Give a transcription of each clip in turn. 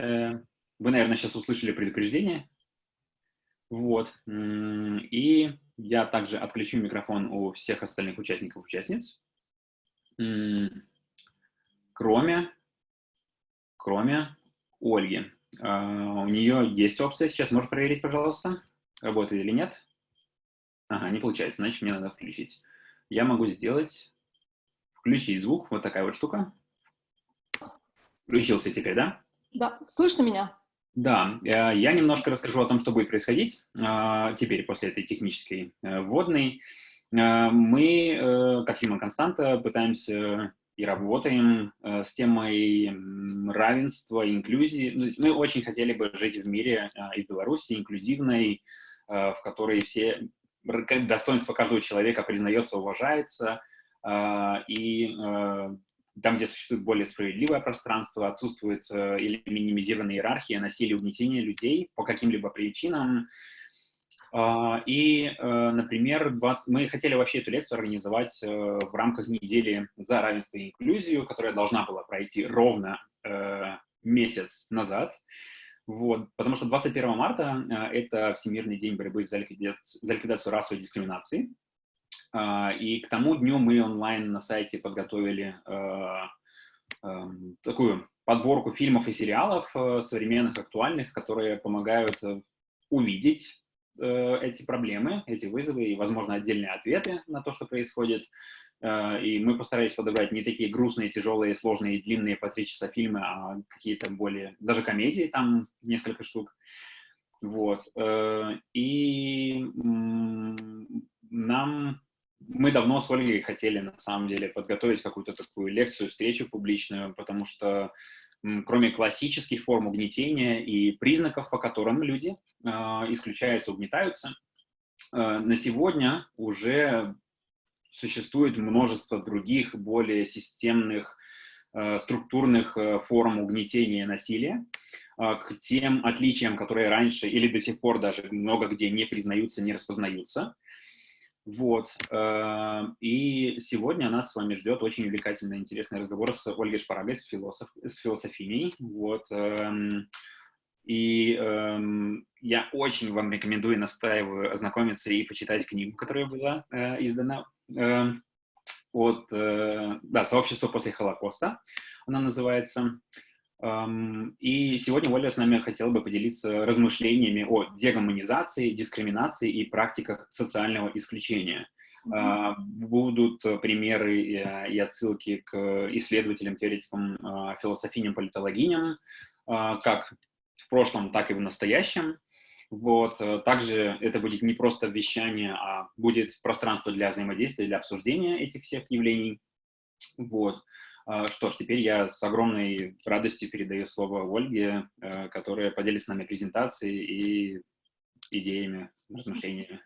Э, вы, наверное, сейчас услышали предупреждение. Вот. И я также отключу микрофон у всех остальных участников участниц. Кроме, кроме Ольги. А, у нее есть опция. Сейчас можешь проверить, пожалуйста, работает или нет. Ага, не получается, значит, мне надо включить. Я могу сделать, включить звук, вот такая вот штука. Включился теперь, да? Да, слышно меня? Да, э, я немножко расскажу о том, что будет происходить а, теперь после этой технической э, вводной. Э, мы, как Human Константа, пытаемся и работаем с темой равенства, инклюзии. Ну, мы очень хотели бы жить в мире и в Беларуси инклюзивной, в которой все достоинство каждого человека признается, уважается, и там, где существует более справедливое пространство, отсутствует э, или минимизированная иерархия, насилие, угнетение людей по каким-либо причинам. Э, и, э, например, 20, мы хотели вообще эту лекцию организовать э, в рамках недели за равенство и инклюзию, которая должна была пройти ровно э, месяц назад. Вот, потому что 21 марта э, это Всемирный день борьбы за ликвидацию, за расовой дискриминации. А, и к тому дню мы онлайн на сайте подготовили а, такую подборку фильмов и сериалов э, современных, актуальных, которые помогают э, увидеть э, эти проблемы, эти вызовы и, возможно, отдельные ответы на то, что происходит. И мы постарались подобрать не такие грустные, тяжелые, сложные, длинные по три часа фильмы, а какие-то более, даже комедии, там несколько штук. Вот. И нам мы давно с Ольгой хотели, на самом деле, подготовить какую-то такую лекцию, встречу публичную, потому что кроме классических форм угнетения и признаков, по которым люди э, исключаются, угнетаются, э, на сегодня уже существует множество других, более системных, э, структурных форм угнетения и насилия, к тем отличиям, которые раньше или до сих пор даже много где не признаются, не распознаются. Вот. Э, и сегодня нас с вами ждет очень увлекательный, интересный разговор с Ольгой Шпарагой, с, философ, с философиней. Вот. Эм, и эм, я очень вам рекомендую, настаиваю ознакомиться и почитать книгу, которая была э, издана эм, от да, «Сообщество после Холокоста». Она называется. И сегодня Оля с нами хотела бы поделиться размышлениями о дегуманизации, дискриминации и практиках социального исключения. Mm-hmm. Будут примеры и отсылки к исследователям, теоретикам, а, философиням, политологиням, как в прошлом, так и в настоящем. Вот. Э, также это будет не просто вещание, а будет пространство для взаимодействия, для обсуждения этих всех явлений. Вот. А, что ж, теперь я с огромной радостью передаю слово Ольге, э, которая поделится с нами презентацией и идеями, размышлениями.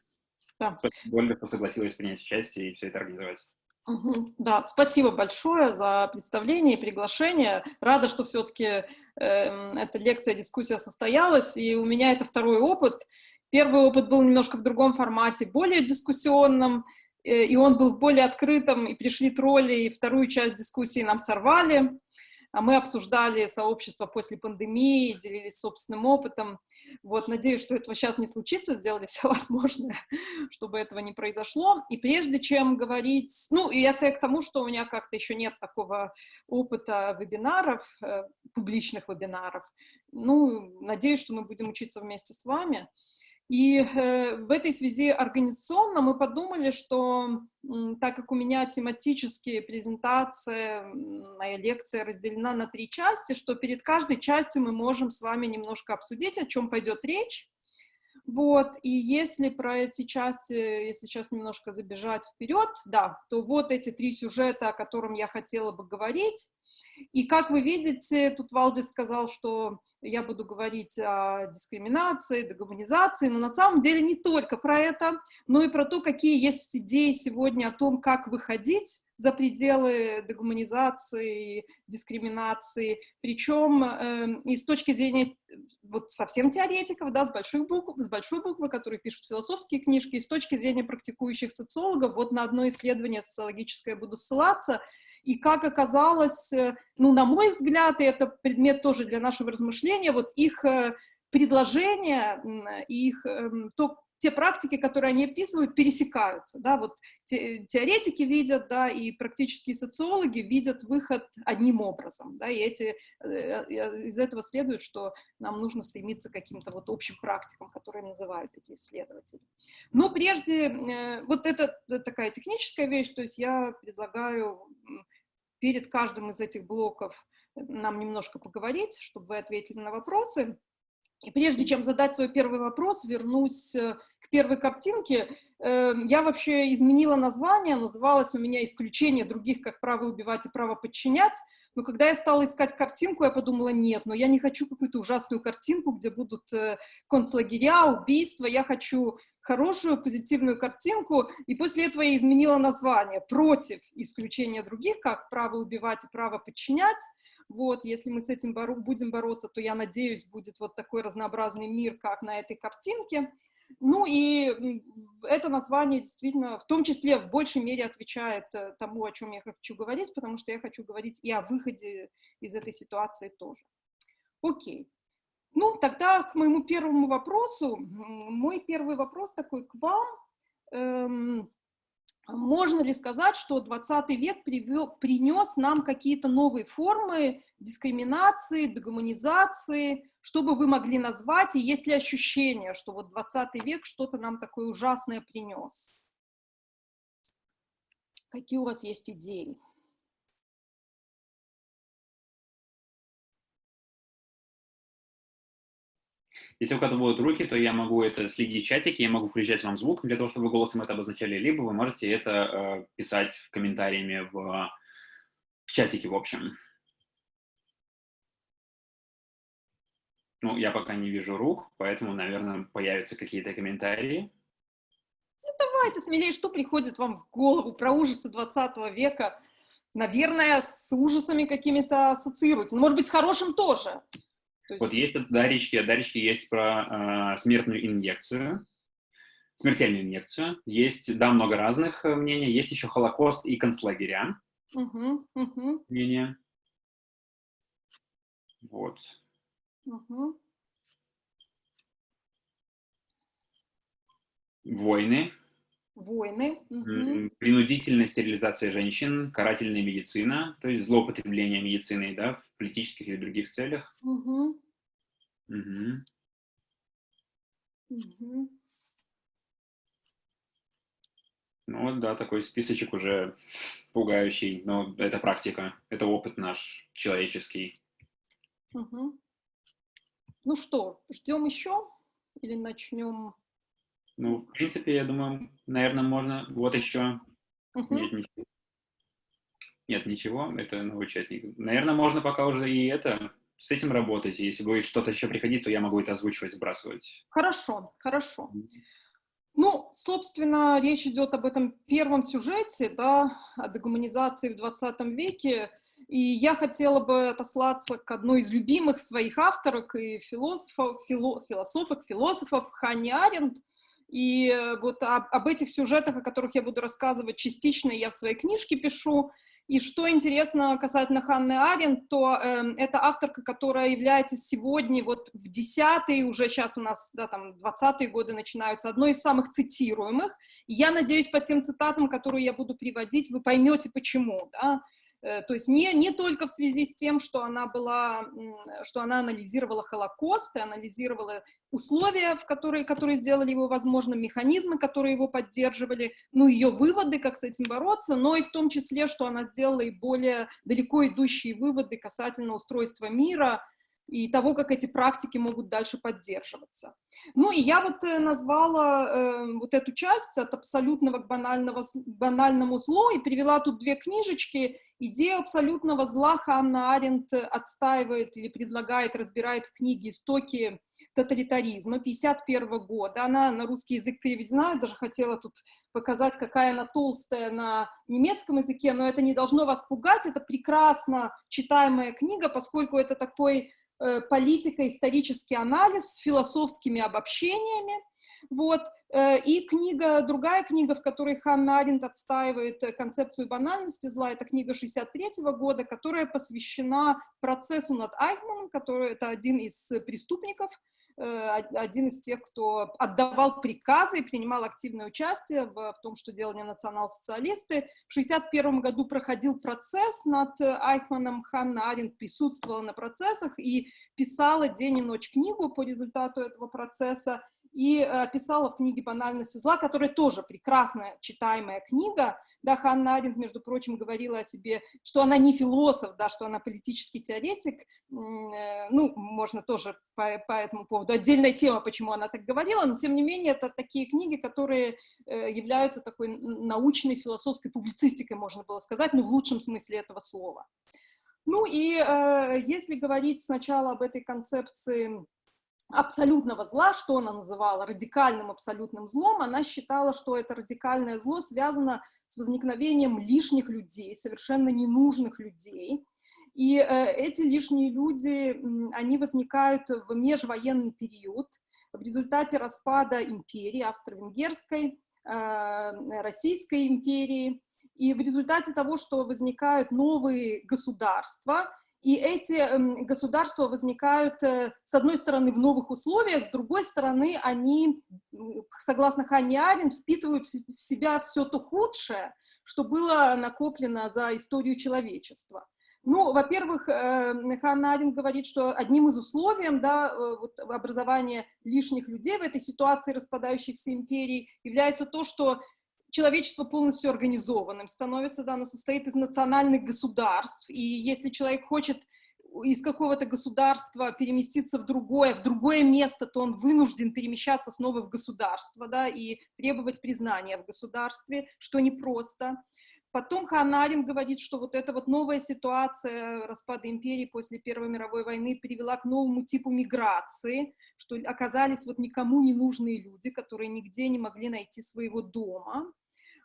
Да. Спасибо, Ольга, что согласилась принять участие и все это организовать. Угу, да, спасибо большое за представление и приглашение. Рада, что все-таки э, эм, эта лекция, дискуссия состоялась, и у меня это второй опыт. Первый опыт был немножко в другом формате, более дискуссионном, и он был более открытым, и пришли тролли, и вторую часть дискуссии нам сорвали. А мы обсуждали сообщество после пандемии, делились собственным опытом. Вот, надеюсь, что этого сейчас не случится, сделали все возможное, чтобы этого не произошло. И прежде чем говорить, ну, и это к тому, что у меня как-то еще нет такого опыта вебинаров, э, публичных вебинаров. Ну, надеюсь, что мы будем учиться вместе с вами. И э, в этой связи организационно мы подумали, что так как у меня тематические презентации, моя лекция разделена на три части, что перед каждой частью мы можем с вами немножко обсудить, о чем пойдет речь. Вот, и если про эти части, если сейчас немножко забежать вперед, да, то вот эти три сюжета, о котором я хотела бы говорить, и как вы видите, тут Валдис сказал, что я буду говорить о дискриминации, дегуманизации, но на самом деле не только про это, но и про то, какие есть идеи сегодня о том, как выходить за пределы дегуманизации, дискриминации, причем э, и с точки зрения вот совсем теоретиков, да, с большой буквы, с большой буквы, которые пишут философские книжки, и с точки зрения практикующих социологов, вот на одно исследование социологическое буду ссылаться, И как оказалось, э, ну, на мой взгляд, и это предмет тоже для нашего размышления, вот их э, предложения, их, эм, то, те практики, которые они описывают, пересекаются, да, вот те, теоретики видят, да, и практические социологи видят выход одним образом, да, и эти, э, из этого следует, что нам нужно стремиться к каким-то вот общим практикам, которые называют эти исследователи. Но прежде, вот это такая техническая вещь, то есть я предлагаю перед каждым из этих блоков нам немножко поговорить, чтобы вы ответили на вопросы. И прежде чем задать свой первый вопрос, вернусь э, к первой картинке. Эм, я вообще изменила название, называлось у меня «Исключение других, как право убивать и право подчинять». Но когда я стала искать картинку, я подумала, нет, но я не хочу какую-то ужасную картинку, где будут э, концлагеря, убийства. Я хочу хорошую, позитивную картинку. И после этого я изменила название «Против исключения других, как право убивать и право подчинять». Вот, если мы с этим боро будем бороться, то, я надеюсь, будет вот такой разнообразный мир, как на этой картинке. Ну и это название действительно, в том числе, в большей мере отвечает э, тому, о чем я хочу говорить, потому что я хочу говорить и о выходе из этой ситуации тоже. Окей. Ну, тогда к моему первому вопросу. Мой первый вопрос такой к вам. Эм, можно ли сказать, что 20 век привел, принес нам какие-то новые формы дискриминации, дегуманизации, что бы вы могли назвать, и есть ли ощущение, что вот 20 век что-то нам такое ужасное принес? Какие у вас есть идеи? Если у кого-то будут руки, то я могу это следить в чатике, я могу включать вам звук для того, чтобы вы голосом это обозначали, либо вы можете это э, писать комментариями в, в чатике, в общем. Ну, я пока не вижу рук, поэтому, наверное, появятся какие-то комментарии. Ну, давайте смелее, что приходит вам в голову про ужасы 20 века? Наверное, с ужасами какими-то ассоциируете. Ну, может быть, с хорошим тоже. есть... Вот есть от Дарички, от Дарички есть про э, смертную инъекцию, смертельную инъекцию. Есть, да, много разных э, мнений. Есть еще Холокост и концлагеря. Угу, угу. Мнения. Вот. Угу. Войны. Войны. Угу. Принудительная стерилизация женщин, карательная медицина, то есть злоупотребление медициной, да, в политических или других целях. Угу. Угу. Угу. Ну вот, да, такой списочек уже пугающий, но это практика, это опыт наш человеческий. Угу. Ну что, ждем еще или начнем? Ну, в принципе, я думаю, наверное, можно. Вот еще. Угу. Нет, ничего. Нет, ничего, это новый участник. Наверное, можно пока уже и это, с этим работать. Если будет что-то еще приходить, то я могу это озвучивать, сбрасывать. Хорошо, хорошо. Ну, собственно, речь идет об этом первом сюжете, да, о дегуманизации в 20 веке. И я хотела бы отослаться к одной из любимых своих авторок и философов, фило, философок, философов Ханни Аренд. И э, вот об, об этих сюжетах, о которых я буду рассказывать частично, я в своей книжке пишу. И что интересно касательно Ханны Аренд, то э, это авторка, которая является сегодня, вот в десятые, уже сейчас у нас, да, там, двадцатые годы начинаются, одной из самых цитируемых. И я надеюсь, по тем цитатам, которые я буду приводить, вы поймете, почему, да. Э, то есть не, не только в связи с тем, что она была, что она анализировала Холокост и анализировала условия, в которые, которые сделали его возможным, механизмы, которые его поддерживали, ну, ее выводы, как с этим бороться, но и в том числе, что она сделала и более далеко идущие выводы касательно устройства мира, и того, как эти практики могут дальше поддерживаться. Ну и я вот э, назвала э, вот эту часть от абсолютного к банального, банальному злу и привела тут две книжечки. Идею абсолютного зла Ханна Аренд отстаивает или предлагает, разбирает в книге «Истоки тоталитаризма» 51 года. Она на русский язык переведена, я даже хотела тут показать, какая она толстая на немецком языке, но это не должно вас пугать, это прекрасно читаемая книга, поскольку это такой Э, политико-исторический анализ с философскими обобщениями. Вот. Э, и книга, другая книга, в которой Ханна Аренд отстаивает концепцию банальности зла, это книга 63 года, которая посвящена процессу над Айхманом, который это один из преступников, Э, один из тех, кто отдавал приказы и принимал активное участие в, в том, что делали национал-социалисты. В 1961 году проходил процесс над Айхманом, Ханна Аренд присутствовала на процессах и писала день и ночь книгу по результату этого процесса и э, писала в книге «Банальность зла», которая тоже прекрасная читаемая книга. Да, Ханна Аренд, между прочим, говорила о себе, что она не философ, да, что она политический теоретик. Э, ну, можно тоже по, по этому поводу отдельная тема, почему она так говорила, но тем не менее это такие книги, которые э, являются такой научной философской публицистикой, можно было сказать, но в лучшем смысле этого слова. Ну и если говорить сначала об этой концепции абсолютного зла, что она называла радикальным абсолютным злом, она считала, что это радикальное зло связано с возникновением лишних людей, совершенно ненужных людей. И э, эти лишние люди, они возникают в межвоенный период в результате распада империи австро-венгерской, э, Российской империи, и в результате того, что возникают новые государства, и эти эм, государства возникают, э, с одной стороны, в новых условиях, с другой стороны, они, согласно Ханне Аренд, впитывают в себя все то худшее, что было накоплено за историю человечества. Ну, во-первых, э, Ханна Аренд говорит, что одним из условий да, э, вот, образования лишних людей в этой ситуации распадающихся империй является то, что человечество полностью организованным становится, да, оно состоит из национальных государств, и если человек хочет из какого-то государства переместиться в другое, в другое место, то он вынужден перемещаться снова в государство, да, и требовать признания в государстве, что непросто. Потом Ханарин говорит, что вот эта вот новая ситуация распада империи после Первой мировой войны привела к новому типу миграции, что оказались вот никому не нужные люди, которые нигде не могли найти своего дома.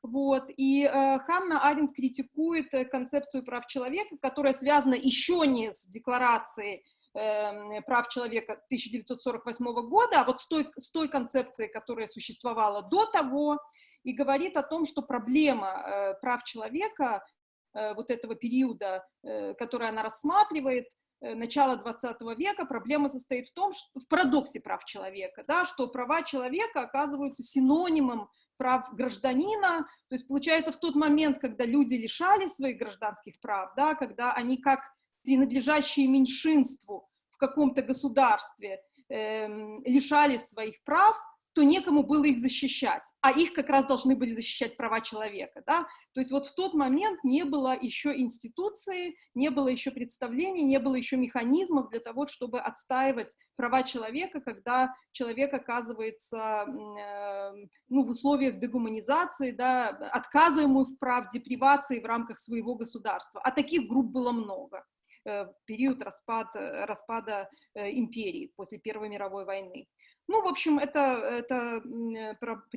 Вот. И э, Ханна Аренд критикует э, концепцию прав человека, которая связана еще не с декларацией э, прав человека 1948 года, а вот с той, с той концепцией, которая существовала до того, и говорит о том, что проблема э, прав человека э, вот этого периода, э, который она рассматривает, начала 20 века, проблема состоит в том, что в парадоксе прав человека, да, что права человека оказываются синонимом прав гражданина, то есть получается в тот момент, когда люди лишали своих гражданских прав, да, когда они как принадлежащие меньшинству в каком-то государстве э, лишались своих прав, то некому было их защищать, а их как раз должны были защищать права человека, да, то есть вот в тот момент не было еще институции, не было еще представлений, не было еще механизмов для того, чтобы отстаивать права человека, когда человек оказывается э, ну, в условиях дегуманизации, да, отказа ему в правде, привации в рамках своего государства, а таких групп было много в период распад, распада э, империи после Первой мировой войны. Ну, в общем, это, это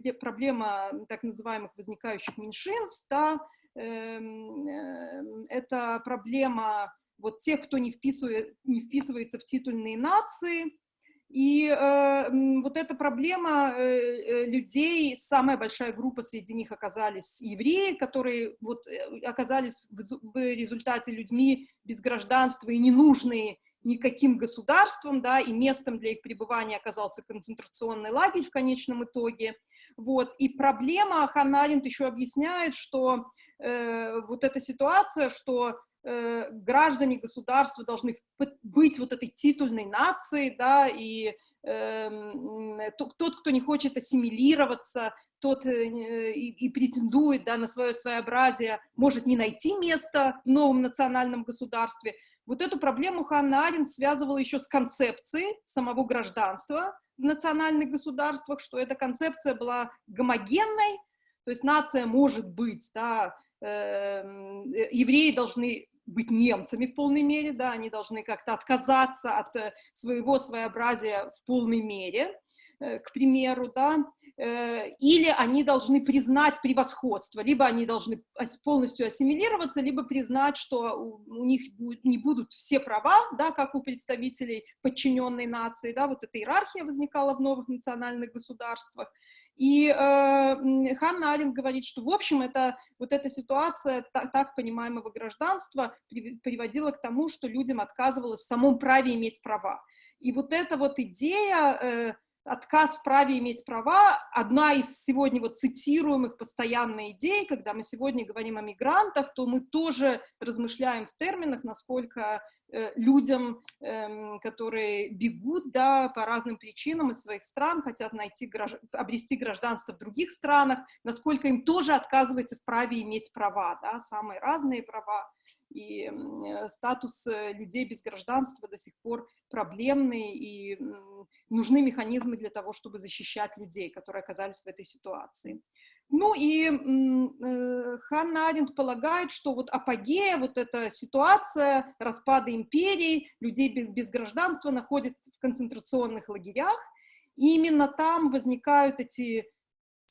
э, проблема так называемых возникающих меньшинств, да, эм, э, это проблема вот тех, кто не, вписывает, не вписывается в титульные нации, и э, вот эта проблема э, э людей, самая большая группа среди них оказались евреи, которые вот оказались в, в результате людьми без гражданства и ненужные никаким государством, да, и местом для их пребывания оказался концентрационный лагерь в конечном итоге. Вот. И проблема, Ханна Аренд еще объясняет, что э, вот эта ситуация, что э, граждане государства должны быть вот этой титульной нацией, да, и э, тот, кто не хочет ассимилироваться, тот э, и, претендует да, на свое своеобразие, может не найти место в новом национальном государстве, вот эту проблему Ханна Аренд связывала еще с концепцией самого гражданства в национальных государствах, что эта концепция была гомогенной, то есть нация может быть, да, э, евреи должны быть немцами в полной мере, да, они должны как-то отказаться от э, своего своеобразия в полной мере, э, к примеру, да, э, или они должны признать превосходство, либо они должны полностью ассимилироваться, либо признать, что у них не будут все права, да, как у представителей подчиненной нации, да, вот эта иерархия возникала в новых национальных государствах, и э, Ханна Аренд говорит, что, в общем, это, вот эта ситуация так, так понимаемого гражданства приводила к тому, что людям отказывалось в самом праве иметь права. И вот эта вот идея, э, отказ в праве иметь права, одна из сегодня вот цитируемых постоянно идей, когда мы сегодня говорим о мигрантах, то мы тоже размышляем в терминах, насколько Э, людям, эм, которые бегут да, по разным причинам из своих стран, хотят найти, обрести гражданство в других странах, насколько им тоже отказывается в праве иметь права, да, самые разные права. И э, статус э, людей без гражданства до сих пор проблемный, и нужны механизмы для того, чтобы защищать людей, которые оказались в этой ситуации. Ну и э, Ханна Аренд полагает, что вот апогея, вот эта ситуация распада империи, людей без, без гражданства находится в концентрационных лагерях, и именно там возникают эти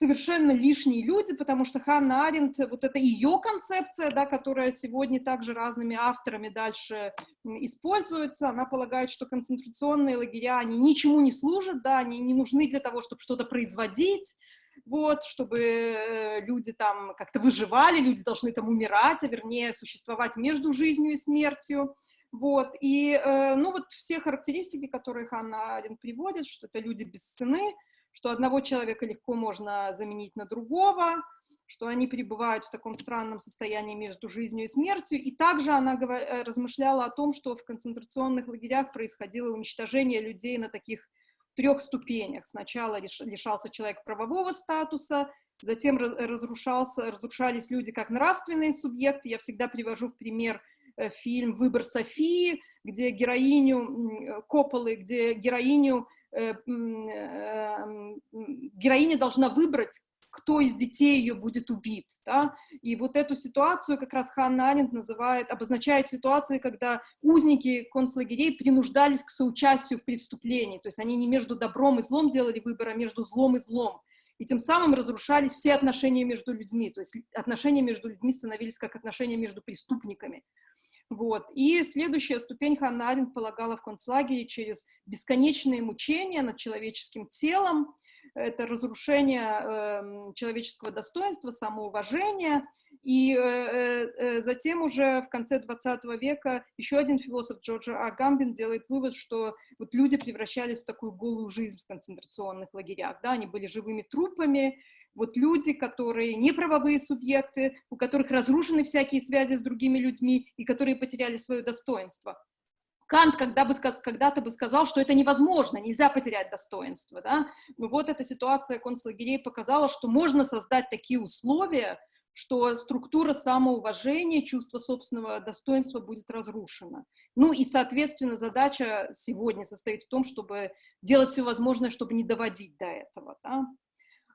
совершенно лишние люди, потому что Ханна Аренд, вот это ее концепция, да, которая сегодня также разными авторами дальше используется, она полагает, что концентрационные лагеря, они ничему не служат, да, они не нужны для того, чтобы что-то производить, вот, чтобы э, люди там как-то выживали, люди должны там умирать, а вернее существовать между жизнью и смертью, вот, и, э, ну, вот все характеристики, которые Ханна Арен приводит, что это люди без цены, что одного человека легко можно заменить на другого, что они пребывают в таком странном состоянии между жизнью и смертью. И также она э, размышляла о том, что в концентрационных лагерях происходило уничтожение людей на таких трех ступенях. Сначала лишался человек правового статуса, затем разрушался, разрушались люди как нравственные субъекты. Я всегда привожу в пример э, фильм «Выбор Софии», где героиню Копполы, где героиню, героиня должна выбрать, кто из детей ее будет убит. Да? И вот эту ситуацию как раз Ханна Аренд называет, обозначает ситуации, когда узники концлагерей принуждались к соучастию в преступлении. То есть они не между добром и злом делали выбор, а между злом и злом. И тем самым разрушались все отношения между людьми. То есть отношения между людьми становились как отношения между преступниками. Вот. И следующая ступень Ханна Аренд полагала в концлагере через бесконечные мучения над человеческим телом, это разрушение э, человеческого достоинства, самоуважения. И э, э, э затем уже в конце 20 века еще один философ Джорджа Агамбин делает вывод, что вот люди превращались в такую голую жизнь в концентрационных лагерях. Да? Они были живыми трупами, вот люди, которые не правовые субъекты, у которых разрушены всякие связи с другими людьми и которые потеряли свое достоинство. Кант когда бы, когда-то бы сказал, что это невозможно, нельзя потерять достоинство. Да? Но вот эта ситуация концлагерей показала, что можно создать такие условия, что структура самоуважения, чувство собственного достоинства будет разрушена. Ну и, соответственно, задача сегодня состоит в том, чтобы делать все возможное, чтобы не доводить до этого. Да?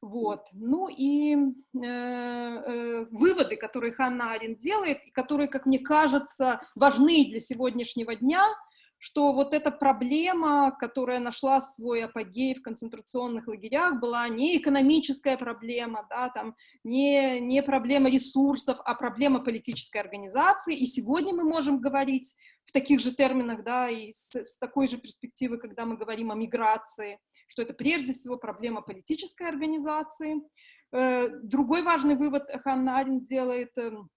Вот. Ну и э, э, выводы, которые Ханна Арен делает, и которые, как мне кажется, важны для сегодняшнего дня – что вот эта проблема, которая нашла свой апогей в концентрационных лагерях, была не экономическая проблема, да, там, не, не проблема ресурсов, а проблема политической организации. И сегодня мы можем говорить в таких же терминах, да, и с, с такой же перспективы, когда мы говорим о миграции, что это прежде всего проблема политической организации. Э, другой важный вывод Ханна Арен делает эм,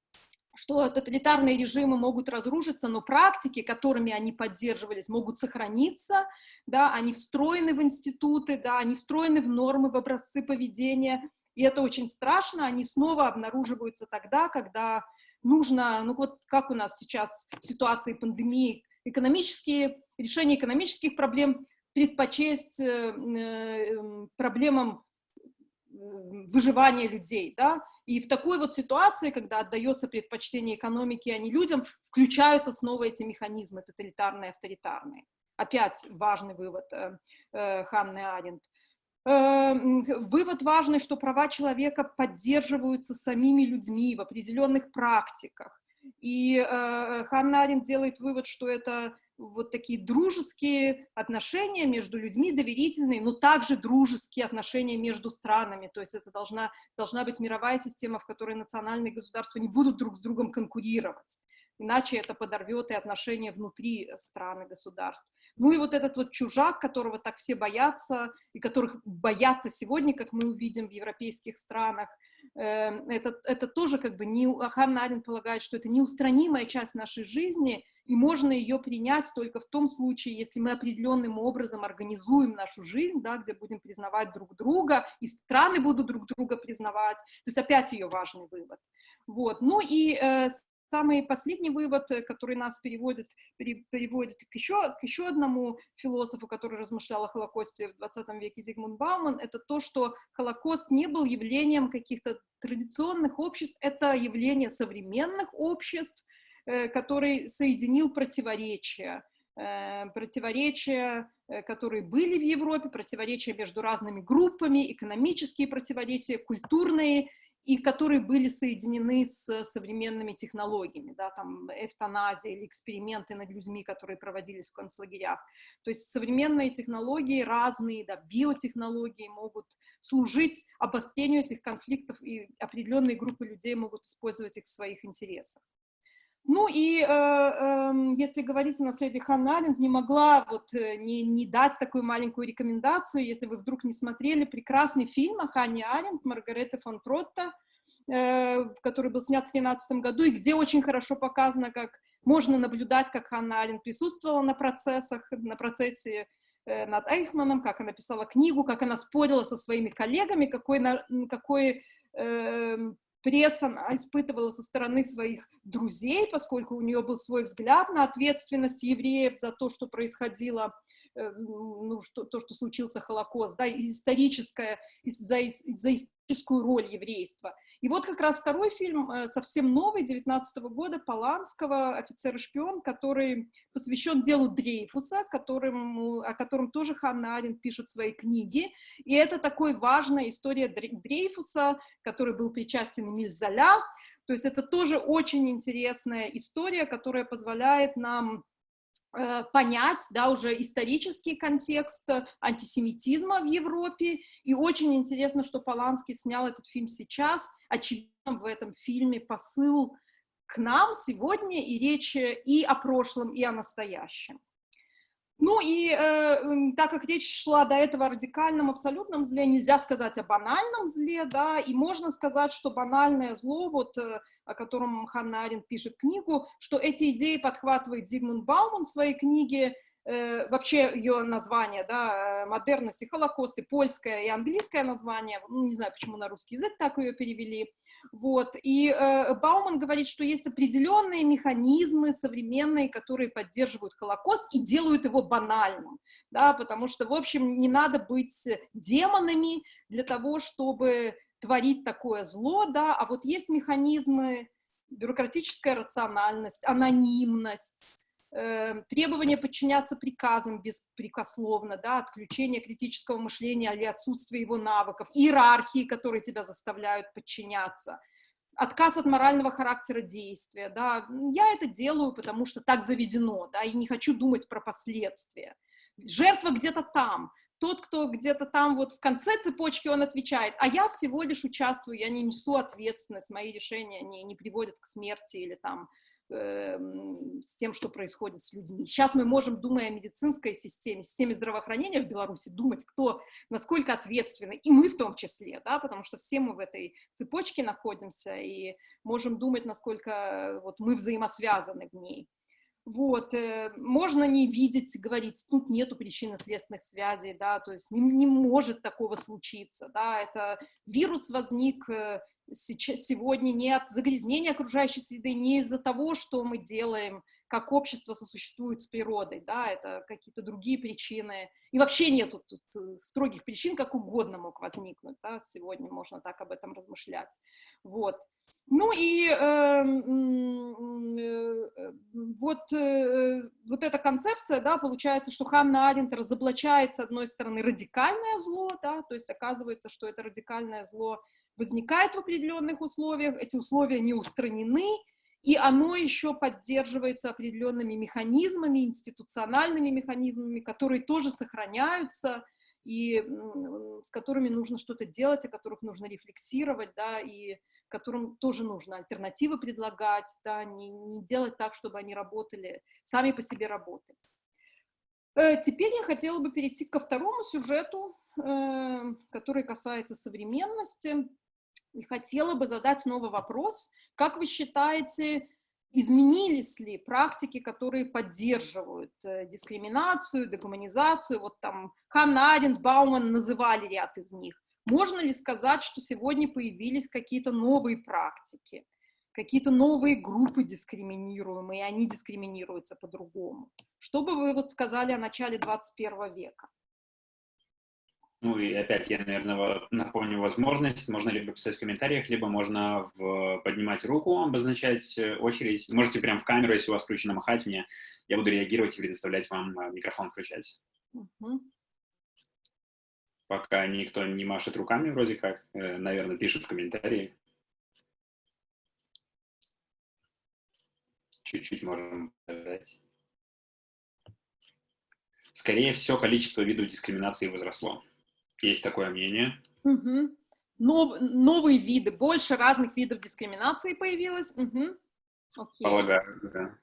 что тоталитарные режимы могут разрушиться, но практики, которыми они поддерживались, могут сохраниться, да, они встроены в институты, да, они встроены в нормы, в образцы поведения, и это очень страшно, они снова обнаруживаются тогда, когда нужно, ну вот как у нас сейчас в ситуации пандемии, экономические, решение экономических проблем предпочесть э, э, проблемам выживания людей, да, и в такой вот ситуации, когда отдается предпочтение экономике, а не людям, включаются снова эти механизмы тоталитарные, авторитарные. Опять важный вывод э, э, Ханны Аренд. Вывод важный, что права человека поддерживаются самими людьми в определенных практиках. И э, Ханна Аренд делает вывод, что это вот такие дружеские отношения между людьми, доверительные, но также дружеские отношения между странами. То есть это должна, должна быть мировая система, в которой национальные государства не будут друг с другом конкурировать. Иначе это подорвет и отношения внутри стран и государств. Ну и вот этот вот чужак, которого так все боятся, и которых боятся сегодня, как мы увидим в европейских странах, Эм, это, это тоже как бы не, Ханна Арен полагает, что это неустранимая часть нашей жизни, и можно ее принять только в том случае, если мы определенным образом организуем нашу жизнь, да, где будем признавать друг друга, и страны будут друг друга признавать. То есть опять ее важный вывод. Вот. Ну и э, самый последний вывод, э, который нас переводит, переводит к, еще, к еще одному философу, который размышлял о Холокосте в 20 веке, Зигмунд Бауман, это то, что Холокост не был явлением каких-то традиционных обществ, это явление современных обществ, э, который соединил противоречия э, противоречия, которые были в Европе, противоречия между разными группами, экономические противоречия, культурные и которые были соединены с современными технологиями, да, там эвтаназия или эксперименты над людьми, которые проводились в концлагерях. То есть современные технологии разные, да, биотехнологии могут служить обострению этих конфликтов, и определенные группы людей могут использовать их в своих интересах. Ну и э, э, если говорить о наследии Ханны Аренд, не могла вот э, не, не дать такую маленькую рекомендацию, если вы вдруг не смотрели прекрасный фильм о Ханне Аренд Маргарете фон Тротта, э, который был снят в 2013 году, и где очень хорошо показано, как можно наблюдать, как Ханна Аренд присутствовала на процессах, на процессе над Эйхманом, как она писала книгу, как она спорила со своими коллегами, какой, какой э, пресса испытывала со стороны своих друзей, поскольку у нее был свой взгляд на ответственность евреев за то, что происходило ну, что, то, что случился Холокост, да, историческая, за, за историческую роль еврейства. И вот как раз второй фильм, э, совсем новый, 19 -го года, Поланского «Офицер и шпион», который посвящен делу Дрейфуса, которым, о котором тоже Ханна Аренд пишет свои книги. И это такой важная история Дрейфуса, который был причастен Эмиль Золя. То есть это тоже очень интересная история, которая позволяет нам Э, понять, да, уже исторический контекст антисемитизма в Европе. И очень интересно, что Поланский снял этот фильм сейчас. Очевидно, в этом фильме посыл к нам сегодня и речь и о прошлом, и о настоящем. Ну и э, так как речь шла до этого о радикальном абсолютном зле, нельзя сказать о банальном зле, да, и можно сказать, что банальное зло, вот, э, о котором Ханна Аренд пишет книгу, что эти идеи подхватывает Зигмунд Бауман в своей книге, э, вообще ее название, да, э, модерность и холокост, и польское, и английское название, ну, не знаю, почему на русский язык так ее перевели, вот, и э, Бауман говорит, что есть определенные механизмы современные, которые поддерживают холокост и делают его банальным, да, потому что, в общем, не надо быть демонами для того, чтобы творить такое зло, да, а вот есть механизмы, бюрократическая рациональность, анонимность, требование подчиняться приказам беспрекословно, да, отключение критического мышления или отсутствие его навыков, иерархии, которые тебя заставляют подчиняться, отказ от морального характера действия, да, я это делаю, потому что так заведено, да, и не хочу думать про последствия. Жертва где-то там, тот, кто где-то там вот в конце цепочки, он отвечает, а я всего лишь участвую, я не несу ответственность, мои решения не, не приводят к смерти или там Эм, с тем, что происходит с людьми. Сейчас мы можем, думая о медицинской системе, системе здравоохранения в Беларуси, думать, кто, насколько ответственный, и мы в том числе, да, потому что все мы в этой цепочке находимся, и можем думать, насколько вот, мы взаимосвязаны в ней. Вот, э, можно не видеть, говорить, тут нету причинно-следственных связей, да, то есть не, не может такого случиться, да, это вирус возник э, сейчас, сегодня не от загрязнения окружающей среды, не из-за того, что мы делаем, как общество сосуществует с природой, да, это какие-то другие причины. И вообще нету тут э, строгих причин, как угодно мог возникнуть, да, сегодня можно так об этом размышлять. Вот. Ну и эм, э, э, вот, э, вот эта концепция, да, получается, что Ханна Аренд разоблачает, с одной стороны, радикальное зло, да, то есть оказывается, что это радикальное зло возникает в определенных условиях, эти условия не устранены, и оно еще поддерживается определенными механизмами, институциональными механизмами, которые тоже сохраняются, и с которыми нужно что-то делать, о которых нужно рефлексировать, да, и которым тоже нужно альтернативы предлагать, да, не, не делать так, чтобы они работали, сами по себе работали. Э, теперь я хотела бы перейти ко второму сюжету, э, который касается современности, и хотела бы задать новый вопрос. Как вы считаете, изменились ли практики, которые поддерживают э, дискриминацию, дегуманизацию? Вот там Ханна Аренд, Бауман называли ряд из них. Можно ли сказать, что сегодня появились какие-то новые практики, какие-то новые группы дискриминируемые, и они дискриминируются по-другому? Что бы вы вот сказали о начале 21 века? Ну и опять я, наверное, напомню возможность. Можно либо писать в комментариях, либо можно в, поднимать руку, обозначать э, очередь. Можете прямо в камеру, если у вас включено, махать мне. Я буду реагировать и предоставлять вам э, микрофон включать. Угу пока никто не машет руками вроде как, э, наверное, пишут комментарии. Чуть-чуть можем подождать. Скорее всего, количество видов дискриминации возросло. Есть такое мнение. Угу. Нов, новые виды, больше разных видов дискриминации появилось. Угу. Окей. Полагаю, да.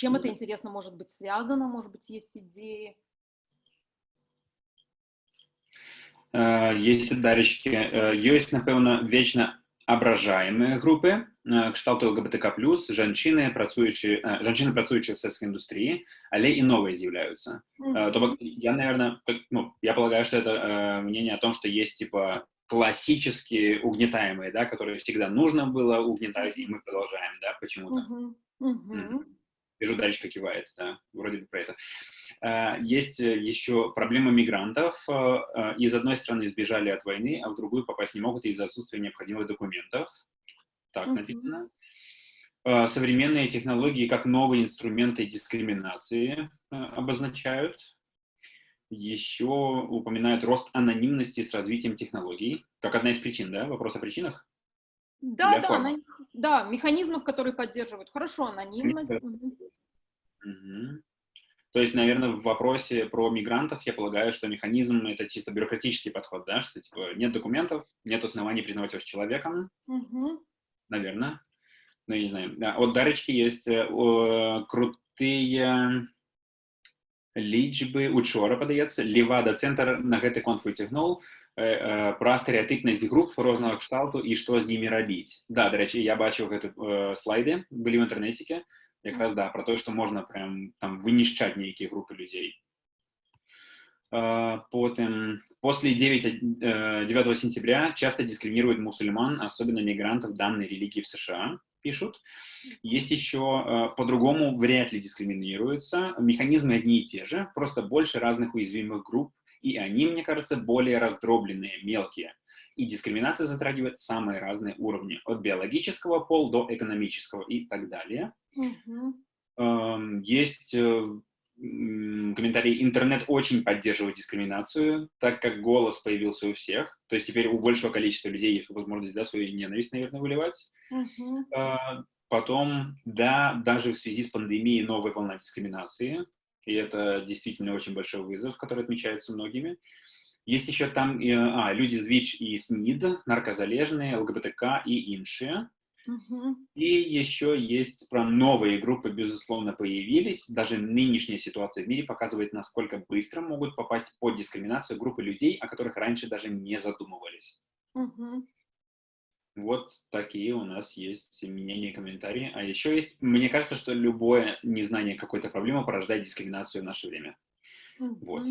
чем это, интересно, может быть связано? Может быть, есть идеи? Есть дарочки. Есть, напевно, вечно ображаемые группы, кшталту ЛГБТК+, женщины, працуючі, женщины, працуючі в сельской индустрии, але и новые з'являются. Mm -hmm. То, я, наверное, ну, я полагаю, что это мнение о том, что есть, типа, классические угнетаемые, да, которые всегда нужно было угнетать, и мы продолжаем, да, почему-то. Mm -hmm. Mm -hmm. Вижу, Даречка кивает, да, вроде бы про это. А, есть э, еще проблема мигрантов. А, из одной страны сбежали от войны, а в другую попасть не могут из-за отсутствия необходимых документов. Так написано. Современные технологии как новые инструменты дискриминации обозначают. Еще упоминают рост анонимности с развитием технологий, как одна из причин, да? Вопрос о причинах? Да, да, да, механизмов, которые поддерживают. Хорошо, анонимность. Угу. То есть, наверное, в вопросе про мигрантов я полагаю, что механизм — это чисто бюрократический подход, да, что типа нет документов, нет оснований признавать вас человеком, угу. наверное. Ну, я не знаю. Да, от Дарочки есть э, о, крутые лічбы учора падаецца левада цэнтр на гэты конт выцягнуў Э, э, пра стэеатыпнасць груп рознага кшталту і што з імі рабіць да дарэчы я бачыў гэты э, слайды былі ў інтэрнеце якраз да про тое што можна прям там вынішчаць нейкія групы людзей э, потым после 9 9 э, сентября часто дискриминируют мусульман особенно мигрантов данной религии в сша пишут. Есть еще э, по-другому вряд ли дискриминируются. Механизмы одни и те же, просто больше разных уязвимых групп и они, мне кажется, более раздробленные, мелкие. И дискриминация затрагивает самые разные уровни, от биологического пола до экономического и так далее. Mm-hmm. Есть э, комментарий, интернет очень поддерживает дискриминацию, так как голос появился у всех, то есть теперь у большего количества людей есть возможность да, свою ненависть, наверное, выливать. Mm-hmm. Потом, да, даже в связи с пандемией новая волна дискриминации, и это действительно очень большой вызов, который отмечается многими. Есть еще там а, люди з ВИЧ и СНИД, наркозалежные, ЛГБТК и иншие. Угу. И еще есть про новые группы, безусловно, появились. Даже нынешняя ситуация в мире показывает, насколько быстро могут попасть под дискриминацию группы людей, о которых раньше даже не задумывались. Угу. Вот такие у нас есть мнения и комментарии. А еще есть, мне кажется, что любое незнание какой-то проблемы порождает дискриминацию в наше время. -hmm. Вот.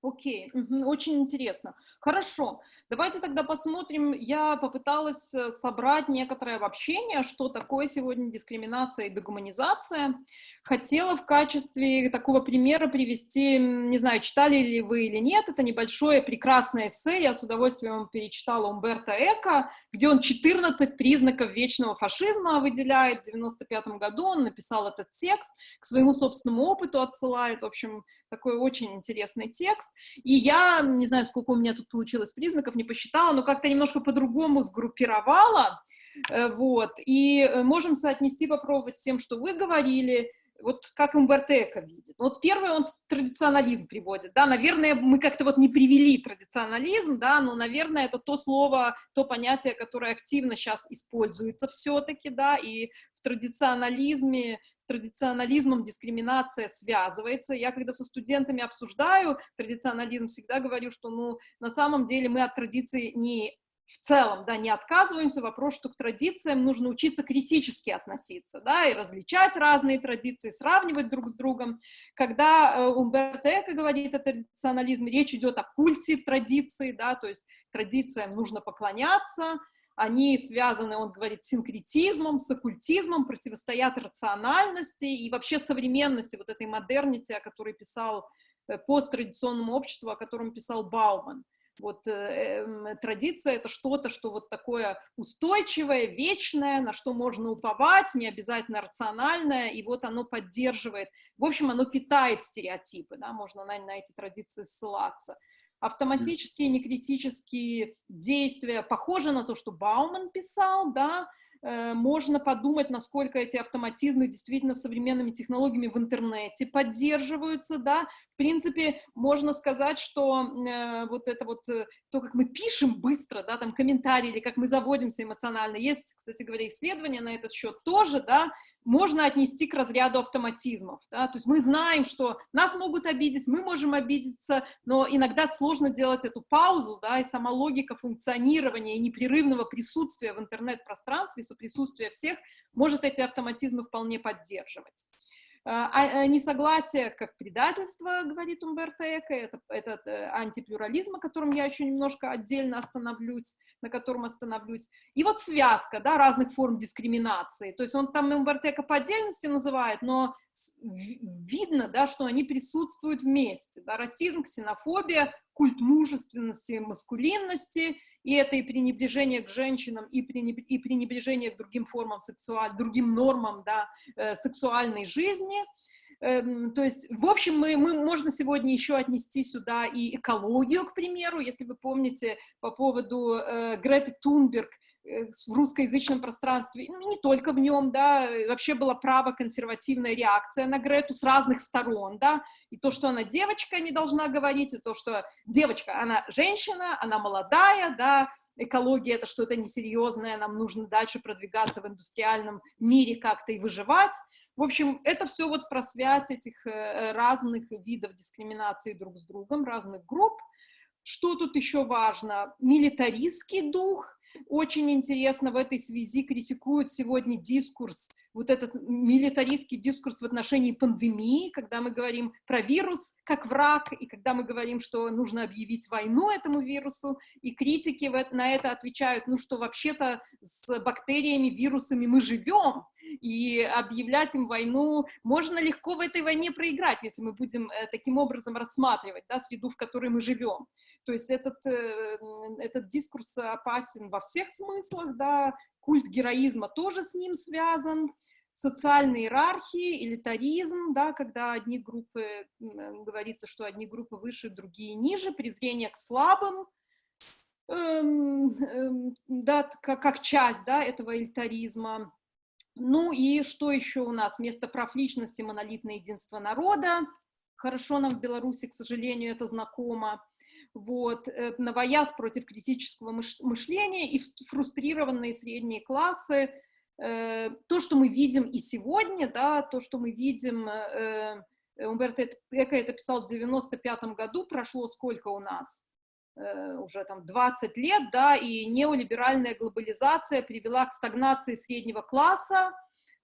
Окей, угу, очень интересно. Хорошо, давайте тогда посмотрим. Я попыталась э, собрать некоторое обобщение, что такое сегодня дискриминация и дегуманизация. Хотела в качестве такого примера привести, не знаю, читали ли вы или нет, это небольшое прекрасное эссе, я с удовольствием перечитала Умберто Эко, где он 14 признаков вечного фашизма выделяет. В 95 году он написал этот текст, к своему собственному опыту отсылает. В общем, такой очень интересный текст. Текст, и я, не знаю, сколько у меня тут получилось признаков, не посчитала, но как-то немножко по-другому сгруппировала, э, вот, и э, можем соотнести, попробовать с тем, что вы говорили, вот как Умберто Эко видит. Ну, вот первый он традиционализм приводит, да, наверное, мы как-то вот не привели традиционализм, да, но, наверное, это то слово, то понятие, которое активно сейчас используется все-таки, да, и в традиционализме, традиционализмом дискриминация связывается. Я когда со студентами обсуждаю традиционализм, всегда говорю, что, ну, на самом деле мы от традиции не в целом, да, не отказываемся, вопрос, что к традициям нужно учиться критически относиться, да, и различать разные традиции, сравнивать друг с другом. Когда э, Умберто Эко говорит о традиционализме, речь идет о культе традиции, да, то есть традициям нужно поклоняться, они связаны, он говорит, с синкретизмом, с оккультизмом, противостоят рациональности и вообще современности, вот этой модернити, о которой писал э, посттрадиционному обществу, о котором писал Бауман. Вот э, э, традиция — это что-то, что вот такое устойчивое, вечное, на что можно уповать, не обязательно рациональное, и вот оно поддерживает, в общем, оно питает стереотипы, да, можно на, на эти традиции ссылаться. Автоматические, некритические действия. Похожи на то, что Бауман писал, да, можно подумать, насколько эти автоматизмы действительно современными технологиями в интернете поддерживаются, да, в принципе, можно сказать, что э, вот это вот, э, то, как мы пишем быстро, да, там, комментарии, или как мы заводимся эмоционально, есть, кстати говоря, исследования на этот счет тоже, да, можно отнести к разряду автоматизмов, да, то есть мы знаем, что нас могут обидеть, мы можем обидеться, но иногда сложно делать эту паузу, да, и сама логика функционирования и непрерывного присутствия в интернет-пространстве присутствие всех может эти автоматизмы вполне поддерживать. А, а, а несогласие как предательство, говорит Умберто Эко, это, это э, антиплюрализм, о котором я еще немножко отдельно остановлюсь, на котором остановлюсь. И вот связка да, разных форм дискриминации. То есть он там Умберто Эко по отдельности называет, но видно, да, что они присутствуют вместе. Да, расизм, ксенофобия, культ мужественности, маскулинности и это и пренебрежение к женщинам, и пренебрежение к другим формам сексуаль, другим нормам да, э, сексуальной жизни. Эм, то есть, в общем, мы, мы, можно сегодня еще отнести сюда и экологию, к примеру, если вы помните по поводу э, Греты Тунберг, в русскоязычном пространстве, ну, не только в нем, да, вообще была право-консервативная реакция на Грету с разных сторон, да, и то, что она девочка не должна говорить, и то, что девочка, она женщина, она молодая, да, экология это что-то несерьезное, нам нужно дальше продвигаться в индустриальном мире как-то и выживать. В общем, это все вот про связь этих э, разных видов дискриминации друг с другом, разных групп. Что тут еще важно? Милитаристский дух, очень интересно в этой связи критикуют сегодня дискурс, вот этот милитаристский дискурс в отношении пандемии, когда мы говорим про вирус как враг, и когда мы говорим, что нужно объявить войну этому вирусу, и критики на это отвечают, ну что вообще-то с бактериями, вирусами мы живем, и объявлять им войну можно легко в этой войне проиграть, если мы будем э, таким образом рассматривать да, среду, в которой мы живем. То есть этот, э, этот дискурс опасен во всех смыслах, да, культ героизма тоже с ним связан, социальные иерархии, элитаризм, да, когда одни группы, говорится, что одни группы выше, другие ниже, презрение к слабым, эм, эм, да, как, как часть да, этого элитаризма. Ну и что еще у нас? Вместо прав личности монолитное единство народа. Хорошо нам в Беларуси, к сожалению, это знакомо вот, э, новояз против критического мышления и фрустрированные средние классы, э, то, что мы видим и сегодня, да, то, что мы видим, э, Умберто Эко это писал в 95 году, прошло сколько у нас? Уже там 20 лет, да, и неолиберальная глобализация привела к стагнации среднего класса,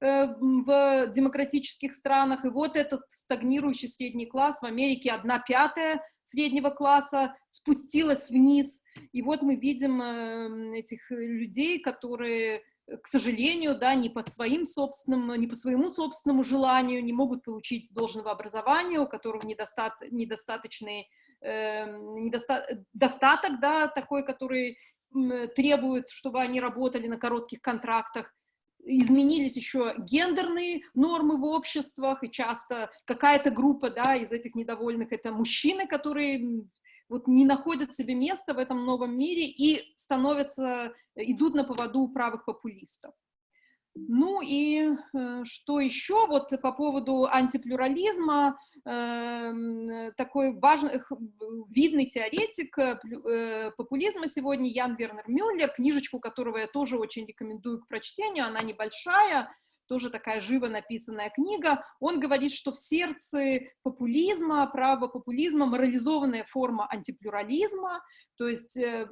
в демократических странах, и вот этот стагнирующий средний класс в Америке одна пятая среднего класса спустилась вниз. И вот мы видим э, этих людей, которые, к сожалению, да, не по своим собственным, не по своему собственному желанию не могут получить должного образования, у которых недостат, недостаточный э, недоста, достаток, да, такой, который требует, чтобы они работали на коротких контрактах. изменились еще гендерные нормы в обществах, и часто какая-то группа, да, из этих недовольных это мужчины, которые вот не находят себе места в этом новом мире и становятся, идут на поводу правых популистов. Ну и э, что еще вот по поводу антиплюрализма, э, такой важный, видный теоретик э, э, популизма сегодня Ян Вернер Мюллер, книжечку которого я тоже очень рекомендую к прочтению, она небольшая, тоже такая живо написанная книга, он говорит, что в сердце популизма, правопопулизма морализованная форма антиплюрализма, то есть э,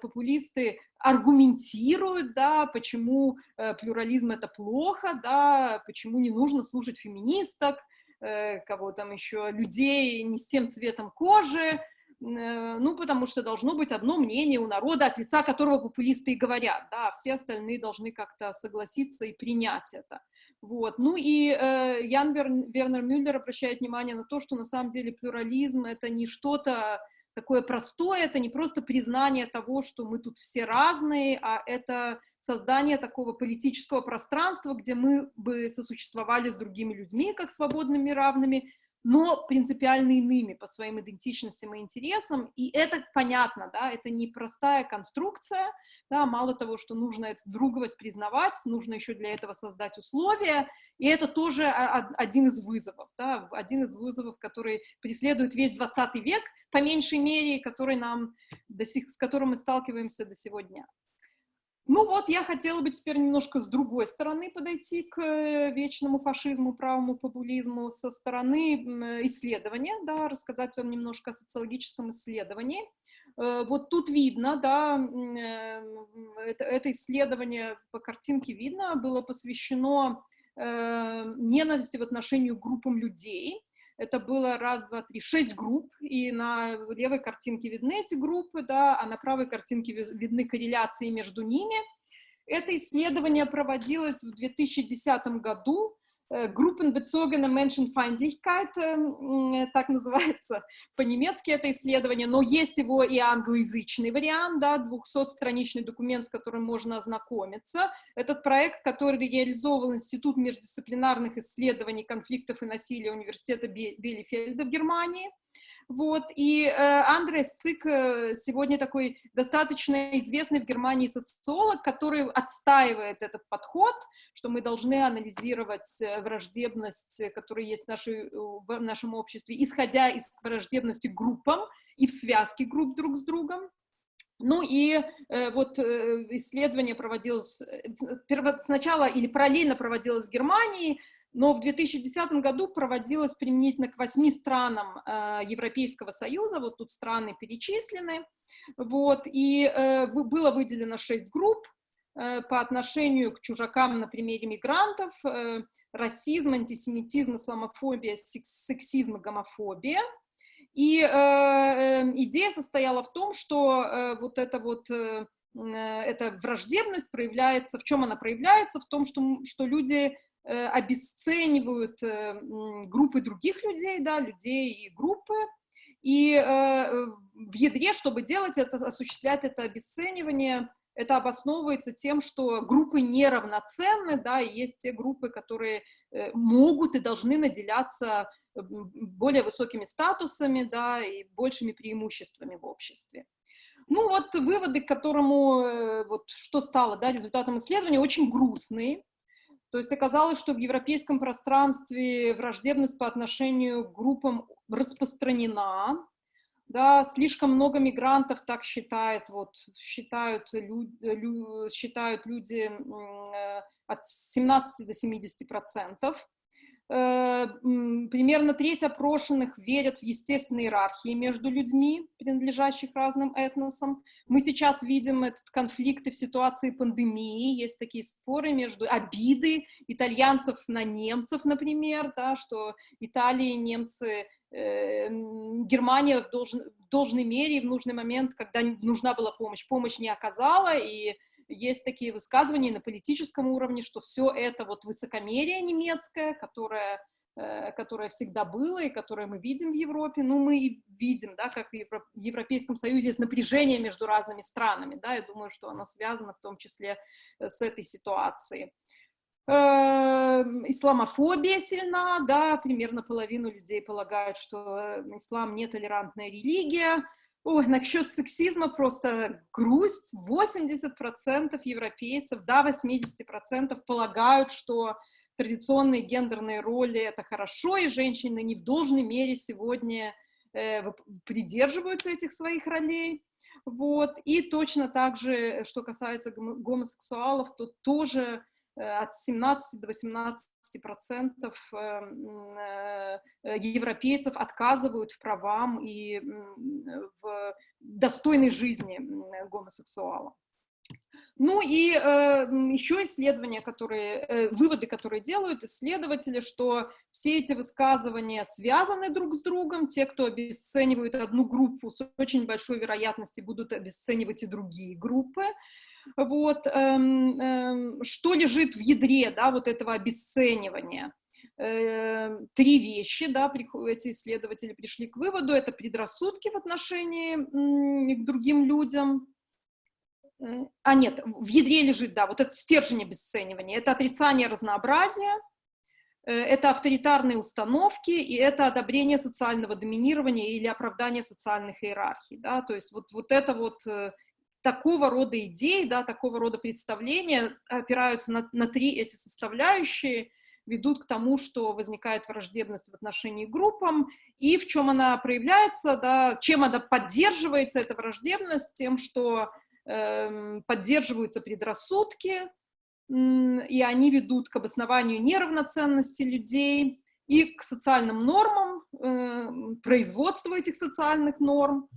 популисты аргументируют, да, почему э, плюрализм это плохо, да, почему не нужно слушать феминисток, э, кого там еще, людей не с тем цветом кожи, ну, потому что должно быть одно мнение у народа, от лица которого популисты и говорят, да, все остальные должны как-то согласиться и принять это. Вот. Ну и э, Ян Вернер Мюллер обращает внимание на то, что на самом деле плюрализм — это не что-то такое простое, это не просто признание того, что мы тут все разные, а это создание такого политического пространства, где мы бы сосуществовали с другими людьми, как свободными, равными, но принципиально иными по своим идентичностям и интересам, и это понятно, да, это не простая конструкция, да, мало того, что нужно эту друговость признавать, нужно еще для этого создать условия, и это тоже один из вызовов, да, один из вызовов, который преследует весь 20 век, по меньшей мере, который нам, до сих, с которым мы сталкиваемся до сегодня. Ну вот, я хотела бы теперь немножко с другой стороны подойти к э, вечному фашизму, правому популизму, со стороны исследования, да, рассказать вам немножко о социологическом исследовании. Э, вот тут видно, да, э, это, исследование по картинке видно, было посвящено ненависти в отношении группам людей, это было раз, два, три, шесть групп, и на левой картинке видны эти группы, да, а на правой картинке видны корреляции между ними. Это исследование проводилось в 2010 году Э, Группенbezogene Menschenfeindlichkeit, э, так называется по-немецки это исследование, но есть его и англоязычный вариант, да, 200-страничный документ, с которым можно ознакомиться. Этот проект, который реализовал Институт междисциплинарных исследований конфликтов и насилия Университета Белефельда в Германии – вот, и э, Андрес Цик э, сегодня такой достаточно известный в Германии социолог, который отстаивает этот подход, что мы должны анализировать э, враждебность, которая есть в, нашей, в нашем обществе, исходя из враждебности группам и в связке групп друг с другом. Ну и э, вот э, исследование проводилось э, перво, сначала или параллельно проводилось в Германии, но в 2010 году проводилось применительно к восьми странам э, Европейского Союза, вот тут страны перечислены, вот, и э, было выделено шесть групп э, по отношению к чужакам на примере мигрантов, э, расизм, антисемитизм, исламофобия, сексизм и гомофобия. И э, э, идея состояла в том, что э, вот эта вот э, э эта враждебность проявляется, в чем она проявляется? В том, что, что люди обесценивают э, группы других людей, да, людей и группы, и э, в ядре, чтобы делать это, осуществлять это обесценивание, это обосновывается тем, что группы неравноценны, да, и есть те группы, которые могут и должны наделяться более высокими статусами, да, и большими преимуществами в обществе. Ну вот выводы, к которому, вот что стало, да, результатом исследования, очень грустные, то есть оказалось, что в европейском пространстве враждебность по отношению к группам распространена, да, слишком много мигрантов так считает, вот, считают, люди, лю, считают люди э, от 17 до 70 процентов. Э, примерно треть опрошенных верят в естественные иерархии между людьми, принадлежащих разным этносам. Мы сейчас видим этот конфликт и в ситуации пандемии. Есть такие споры между обиды итальянцев на немцев, например, да, что Италия и немцы, э, Германия в, должен, в должной мере в нужный момент, когда нужна была помощь, помощь не оказала, и есть такие высказывания на политическом уровне, что все это вот высокомерие немецкое, которое э, которое всегда было и которое мы видим в Европе, ну, мы видим, да, как в Европейском Союзе есть напряжение между разными странами, да, я думаю, что оно связано в том числе э, с этой ситуацией. исламофобия сильна, да, примерно половину людей полагают, что ислам нетолерантная религия. Ой, насчет сексизма просто грусть. 80% европейцев, до 80% полагают, что традиционные гендерные роли — это хорошо, и женщины не в должной мере сегодня э, придерживаются этих своих ролей. Вот. И точно так же, что касается гомосексуалов, то тоже от 17 до 18 процентов эм, э, европейцев отказывают в правам и в достойной жизни гомосексуалам. Ну и э, еще исследования, которые, э, выводы, которые делают исследователи, что все эти высказывания связаны друг с другом. Те, кто обесценивают одну группу, с очень большой вероятностью будут обесценивать и другие группы. Вот, эм, эм, что лежит в ядре, да, вот этого обесценивания? Э, три вещи, да, эти исследователи пришли к выводу. Это предрассудки в отношении к другим людям, а нет, в ядре лежит, да, вот этот стержень обесценивания, это отрицание разнообразия, э, это авторитарные установки, и это одобрение социального доминирования или оправдание социальных иерархий, да, то есть вот, вот это вот э, такого рода идеи, да, такого рода представления опираются на, на три эти составляющие, ведут к тому, что возникает враждебность в отношении группам, и в чем она проявляется, да, чем она поддерживается, эта враждебность, тем, что Эм, поддерживаются предрассудки, и они ведут к обоснованию неравноценности людей и к социальным нормам, эм, производству этих социальных норм.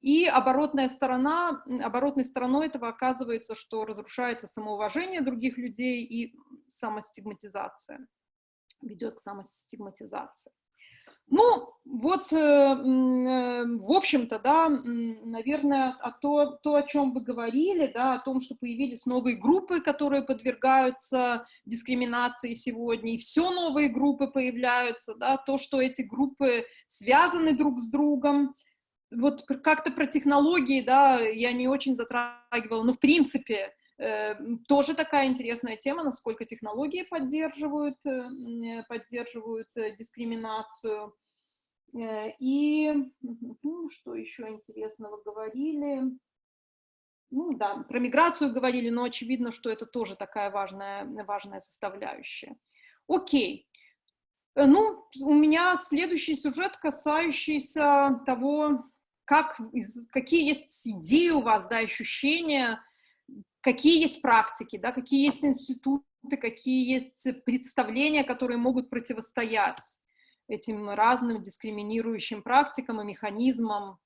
И оборотная сторона, оборотной стороной этого оказывается, что разрушается самоуважение других людей и самостигматизация, ведет к самостигматизации. Ну, вот, э, э, в общем-то, да, наверное, а то, то, о чем вы говорили, да, о том, что появились новые группы, которые подвергаются дискриминации сегодня, и все новые группы появляются, да, то, что эти группы связаны друг с другом, вот как-то про технологии, да, я не очень затрагивала, но в принципе Э, тоже такая интересная тема, насколько технологии поддерживают, э, поддерживают э, дискриминацию. И что еще интересного говорили? Ну да, про миграцию говорили, но очевидно, что это тоже такая важная, важная составляющая. Окей. Ну, у меня следующий сюжет, касающийся того, как, какие есть идеи у вас, да, ощущения, какие есть практики, да, какие есть институты, какие есть представления, которые могут противостоять этим разным дискриминирующим практикам и механизмам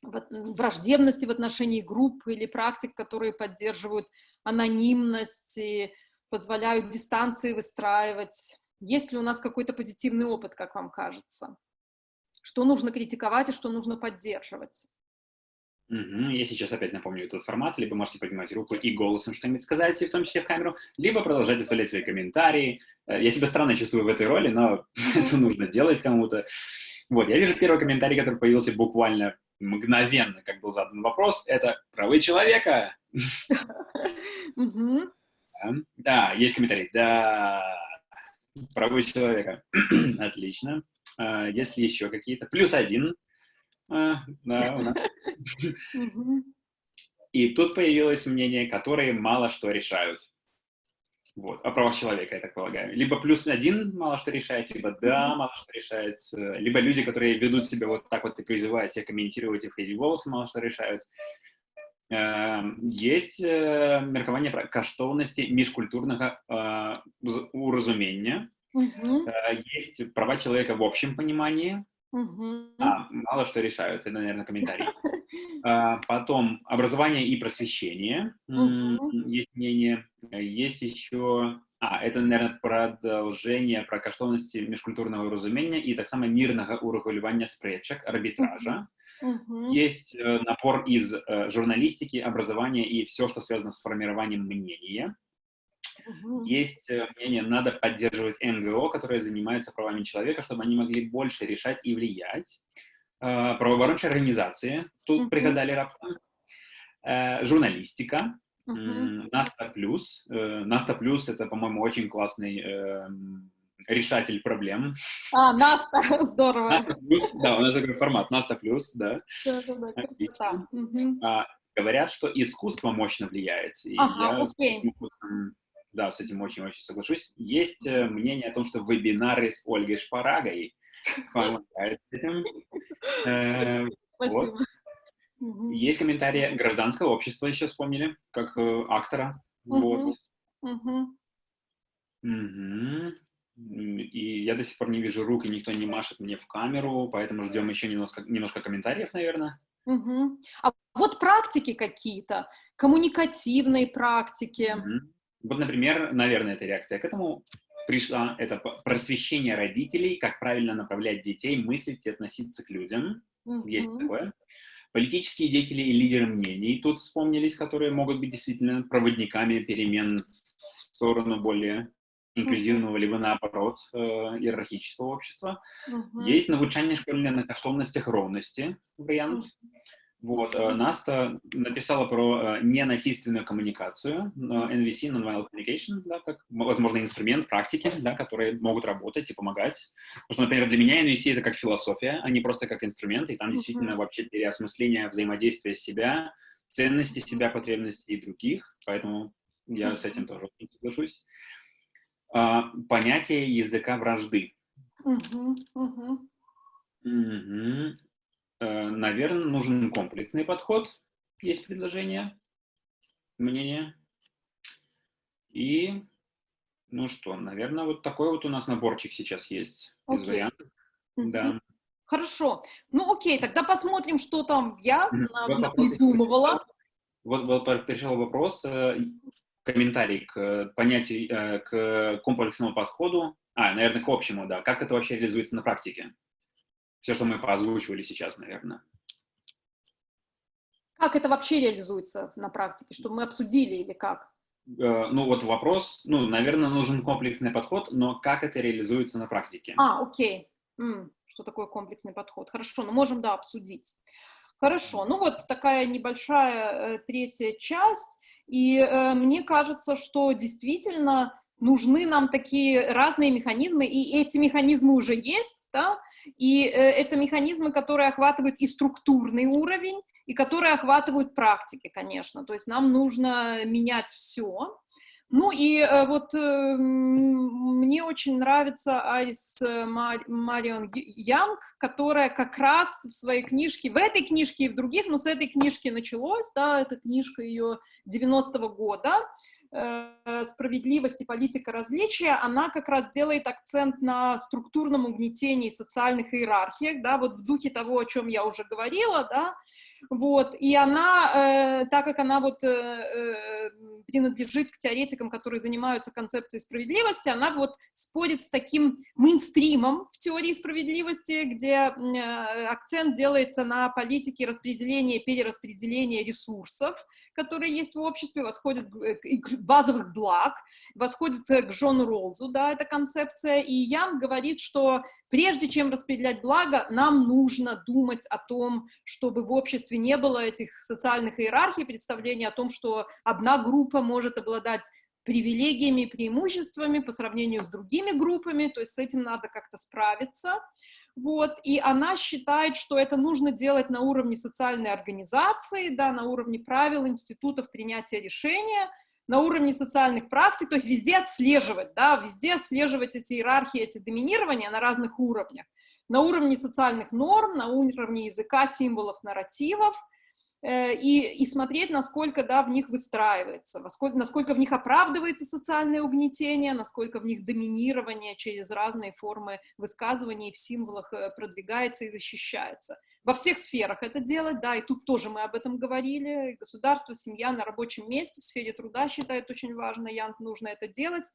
враждебности в отношении групп или практик, которые поддерживают анонимность и позволяют дистанции выстраивать. Есть ли у нас какой-то позитивный опыт, как вам кажется? Что нужно критиковать и что нужно поддерживать? Угу. Я сейчас опять напомню этот формат. Либо можете поднимать руку и голосом что-нибудь сказать, в том числе в камеру, либо продолжать оставлять свои комментарии. Э, я себя странно чувствую в этой роли, но это нужно делать кому-то. Вот, я вижу первый комментарий, который появился буквально мгновенно, как был задан вопрос. Это правы человека. Да, есть комментарий. Да, правы человека. Отлично. А, есть ли еще какие-то? Плюс один. А, да. И тут появилось мнение, которые мало что решают. Вот, о правах человека, я так полагаю. Либо плюс один мало что решает, либо да, мало что решает, э, либо люди, которые ведут себя вот так вот и призывают себя комментировать и входить в голос, мало что решают. Эм, есть э, меркование про каштовности межкультурного э, уразумения. Есть права человека в общем понимании, Угу. А, мало что решают, это, наверное, комментарий. А, потом образование и просвещение. Угу. Есть мнение. Есть еще... А, это, наверное, продолжение про каштовности межкультурного разумения и так само мирного урегулирования спречек, арбитража. Угу. Есть э, напор из э, журналистики, образования и все, что связано с формированием мнения. Угу. Есть э, мнение, надо поддерживать НГО, которые занимаются правами человека, чтобы они могли больше решать и влиять. Правооборончие организации тут угу. пригадали раптом. Э, журналистика. Наста плюс. Наста плюс это, по-моему, очень классный э, решатель проблем. А, Наста, здорово. Наста плюс, да, у нас такой формат. Наста плюс, да. Да, да, да, красота. А, говорят, что искусство мощно влияет. И ага, я окей. да, с этим очень-очень соглашусь. Есть э, мнение о том, что вебинары с Ольгой Шпарагой помогают этим. Э, Спасибо. Вот. Есть комментарии гражданского общества, еще вспомнили, как э, актора. Угу. Вот. Угу. Угу. И я до сих пор не вижу рук, и никто не машет мне в камеру, поэтому ждем еще немножко, немножко комментариев, наверное. Угу. А вот практики какие-то, коммуникативные практики. Угу. Вот, например, наверное, эта реакция к этому пришла, это просвещение родителей, как правильно направлять детей, мыслить и относиться к людям. Угу. Есть такое. Политические деятели и лидеры мнений тут вспомнились, которые могут быть действительно проводниками перемен в сторону более инклюзивного, либо наоборот, э, иерархического общества. Mm-hmm. Есть навучание школьне на коштовностях ровности вариант. Mm-hmm. Вот, э, Наста написала про э, ненасильственную коммуникацию, э, NVC, Non-Violent Communication, да, как, возможно, инструмент практики, да, которые могут работать и помогать. Потому что, например, для меня NVC — это как философия, а не просто как инструмент, и там действительно вообще переосмысление взаимодействия себя, ценности себя, потребностей и других, поэтому я с этим тоже соглашусь. А, понятие языка вражды. Uh-huh, uh-huh. Угу. Э, наверное, нужен комплексный подход. Есть предложение, мнение. И, ну что, наверное, вот такой вот у нас наборчик сейчас есть okay. из вариантов. Mm-hmm. Да. Хорошо. Ну окей, тогда посмотрим, что там я mm-hmm. придумывала. Вот, вот пришел вопрос, э, комментарий к понятию, э, к комплексному подходу. А, наверное, к общему, да. Как это вообще реализуется на практике? все, что мы поозвучивали сейчас, наверное. Как это вообще реализуется на практике? Что мы обсудили или как? Э, ну вот вопрос, ну, наверное, нужен комплексный подход, но как это реализуется на практике? А, окей. М, что такое комплексный подход? Хорошо, ну можем, да, обсудить. Хорошо, ну вот такая небольшая э, третья часть, и э, мне кажется, что действительно нужны нам такие разные механизмы, и эти механизмы уже есть, да, и э, это механизмы, которые охватывают и структурный уровень, и которые охватывают практики, конечно. То есть нам нужно менять все. Ну и э, вот э, мне очень нравится Айс Марион Янг, которая как раз в своей книжке, в этой книжке и в других, но с этой книжки началось, да, эта книжка ее 90-го года, Э, справедливости, политика различия, она как раз делает акцент на структурном угнетении социальных иерархиях, да, вот в духе того, о чем я уже говорила, да, вот, и она, э, так как она вот э, э, принадлежит к теоретикам, которые занимаются концепцией справедливости, она вот спорит с таким мейнстримом в теории справедливости, где э, акцент делается на политике распределения, перераспределения ресурсов, которые есть в обществе, восходит к базовых благ, восходит к Джону Роллзу, да, эта концепция, и Ян говорит, что прежде чем распределять благо, нам нужно думать о том, чтобы в обществе не было этих социальных иерархий, представления о том, что одна группа может обладать привилегиями и преимуществами по сравнению с другими группами, то есть с этим надо как-то справиться. Вот, и она считает, что это нужно делать на уровне социальной организации, да, на уровне правил, институтов принятия решения, на уровне социальных практик, то есть везде отслеживать, да, везде отслеживать эти иерархии, эти доминирования на разных уровнях. На уровне социальных норм, на уровне языка, символов, нарративов, э, и, и смотреть, насколько да, в них выстраивается, насколько, насколько в них оправдывается социальное угнетение, насколько в них доминирование через разные формы высказываний в символах э, продвигается и защищается. Во всех сферах это делать, да, и тут тоже мы об этом говорили, государство, семья на рабочем месте, в сфере труда считает очень важно, Янг, нужно это делать,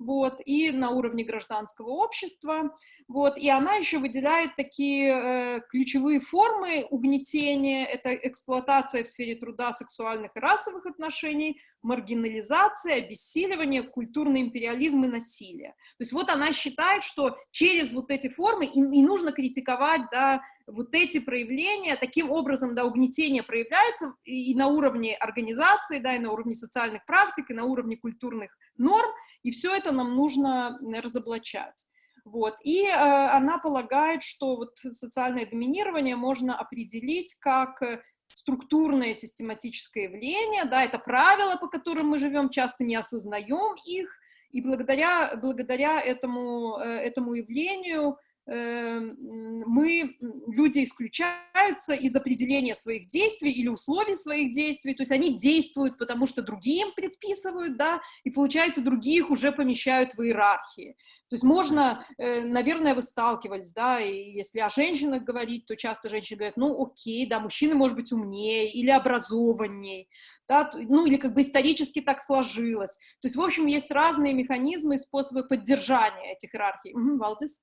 вот, и на уровне гражданского общества, вот, и она еще выделяет такие э, ключевые формы угнетения, это эксплуатация в сфере труда, сексуальных и расовых отношений, маргинализация, обессиливание, культурный империализм и насилие. То есть вот она считает, что через вот эти формы и, и нужно критиковать, да, вот эти проявления, таким образом, да, угнетение проявляется и на уровне организации, да, и на уровне социальных практик, и на уровне культурных норм, и все это нам нужно разоблачать. Вот. И э, она полагает, что вот социальное доминирование можно определить как э, структурное систематическое явление, да, это правила, по которым мы живем, часто не осознаем их, и благодаря, благодаря этому, э, этому явлению мы, люди исключаются из определения своих действий или условий своих действий, то есть они действуют, потому что другие им предписывают, да, и получается других уже помещают в иерархии. То есть можно, э, наверное, вы сталкивались, да, и если о женщинах говорить, то часто женщины говорят, ну окей, да, мужчины, может быть, умнее или образованнее, да, ну или как бы исторически так сложилось. То есть, в общем, есть разные механизмы и способы поддержания этих иерархий. Угу, Валдис?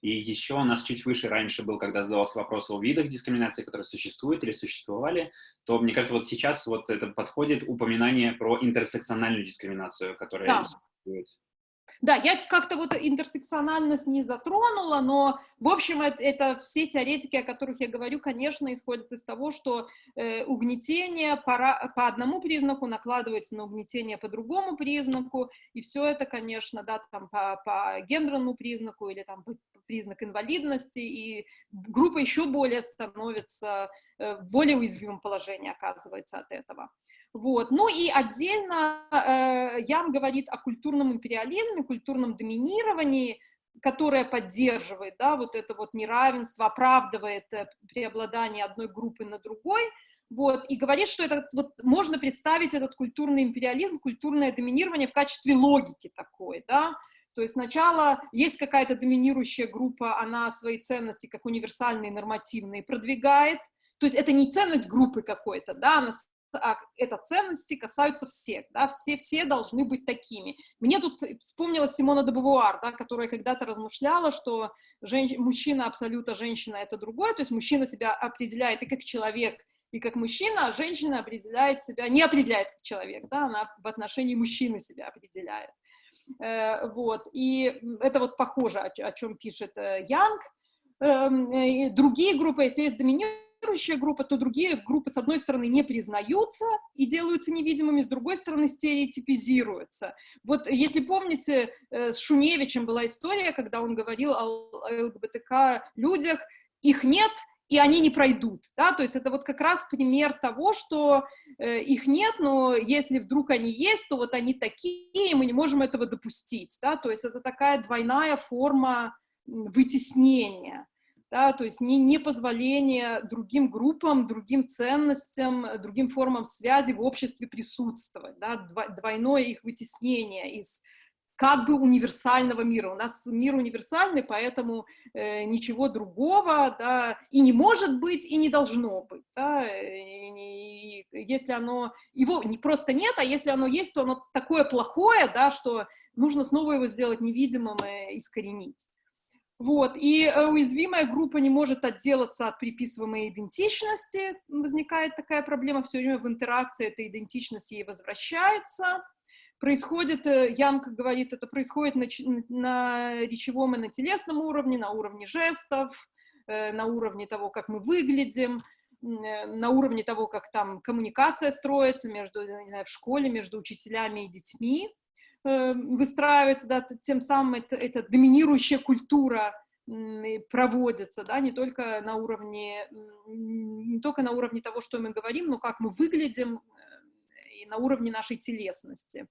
И еще у нас чуть выше раньше был, когда задавался вопрос о видах дискриминации, которые существуют или существовали, то, мне кажется, вот сейчас вот это подходит упоминание про интерсекциональную дискриминацию, которая да. существует. Да, я как-то вот интерсекциональность не затронула, но, в общем, это, это все теоретики, о которых я говорю, конечно, исходят из того, что э, угнетение по, по одному признаку накладывается на угнетение по другому признаку, и все это, конечно, да, там по, по гендерному признаку или там по признак инвалидности, и группа еще более становится э, в более уязвимом положении, оказывается, от этого. Вот. Ну и отдельно э, Ян говорит о культурном империализме, культурном доминировании, которое поддерживает да, вот это вот неравенство, оправдывает э, преобладание одной группы на другой, вот, и говорит, что это, вот, можно представить этот культурный империализм, культурное доминирование в качестве логики такой, да, то есть сначала есть какая-то доминирующая группа, она свои ценности как универсальные, нормативные продвигает, то есть это не ценность группы какой-то, да, она а это ценности касаются всех, да, все, все должны быть такими. Мне тут вспомнилась Симона де Бавуар, да, которая когда-то размышляла, что женщ... мужчина абсолютно, женщина это другое, то есть мужчина себя определяет и как человек, и как мужчина, а женщина определяет себя, не определяет как человек, да, она в отношении мужчины себя определяет. Э, вот, и это вот похоже, о, чем пишет э, Янг. Э, другие группы, если есть доминирующая группа, то другие группы, с одной стороны, не признаются и делаются невидимыми, с другой стороны, стереотипизируются. Вот если помните, э, с Шуневичем была история, когда он говорил о ЛГБТК людях, их нет, и они не пройдут, да, то есть это вот как раз пример того, что э, их нет, но если вдруг они есть, то вот они такие, и мы не можем этого допустить, да, то есть это такая двойная форма вытеснения да, то есть не, не позволение другим группам, другим ценностям, другим формам связи в обществе присутствовать, да, двойное их вытеснение из как бы универсального мира. У нас мир универсальный, поэтому э, ничего другого да, и не может быть, и не должно быть. Да, и, и, если оно, его не просто нет, а если оно есть, то оно такое плохое, да, что нужно снова его сделать невидимым и искоренить. Вот, и э, уязвимая группа не может отделаться от приписываемой идентичности, возникает такая проблема, все время в интеракции эта идентичность ей возвращается. Происходит, э, Янка говорит, это происходит на, на речевом и на телесном уровне, на уровне жестов, э, на уровне того, как мы выглядим, на уровне того, как там коммуникация строится между, не знаю, в школе, между учителями и детьми. Э, выстраивается, да, тем самым это, это доминирующая культура проводится, да, не только на уровне, не только на уровне того, что мы говорим, но как мы выглядим, э, и на уровне нашей телесности.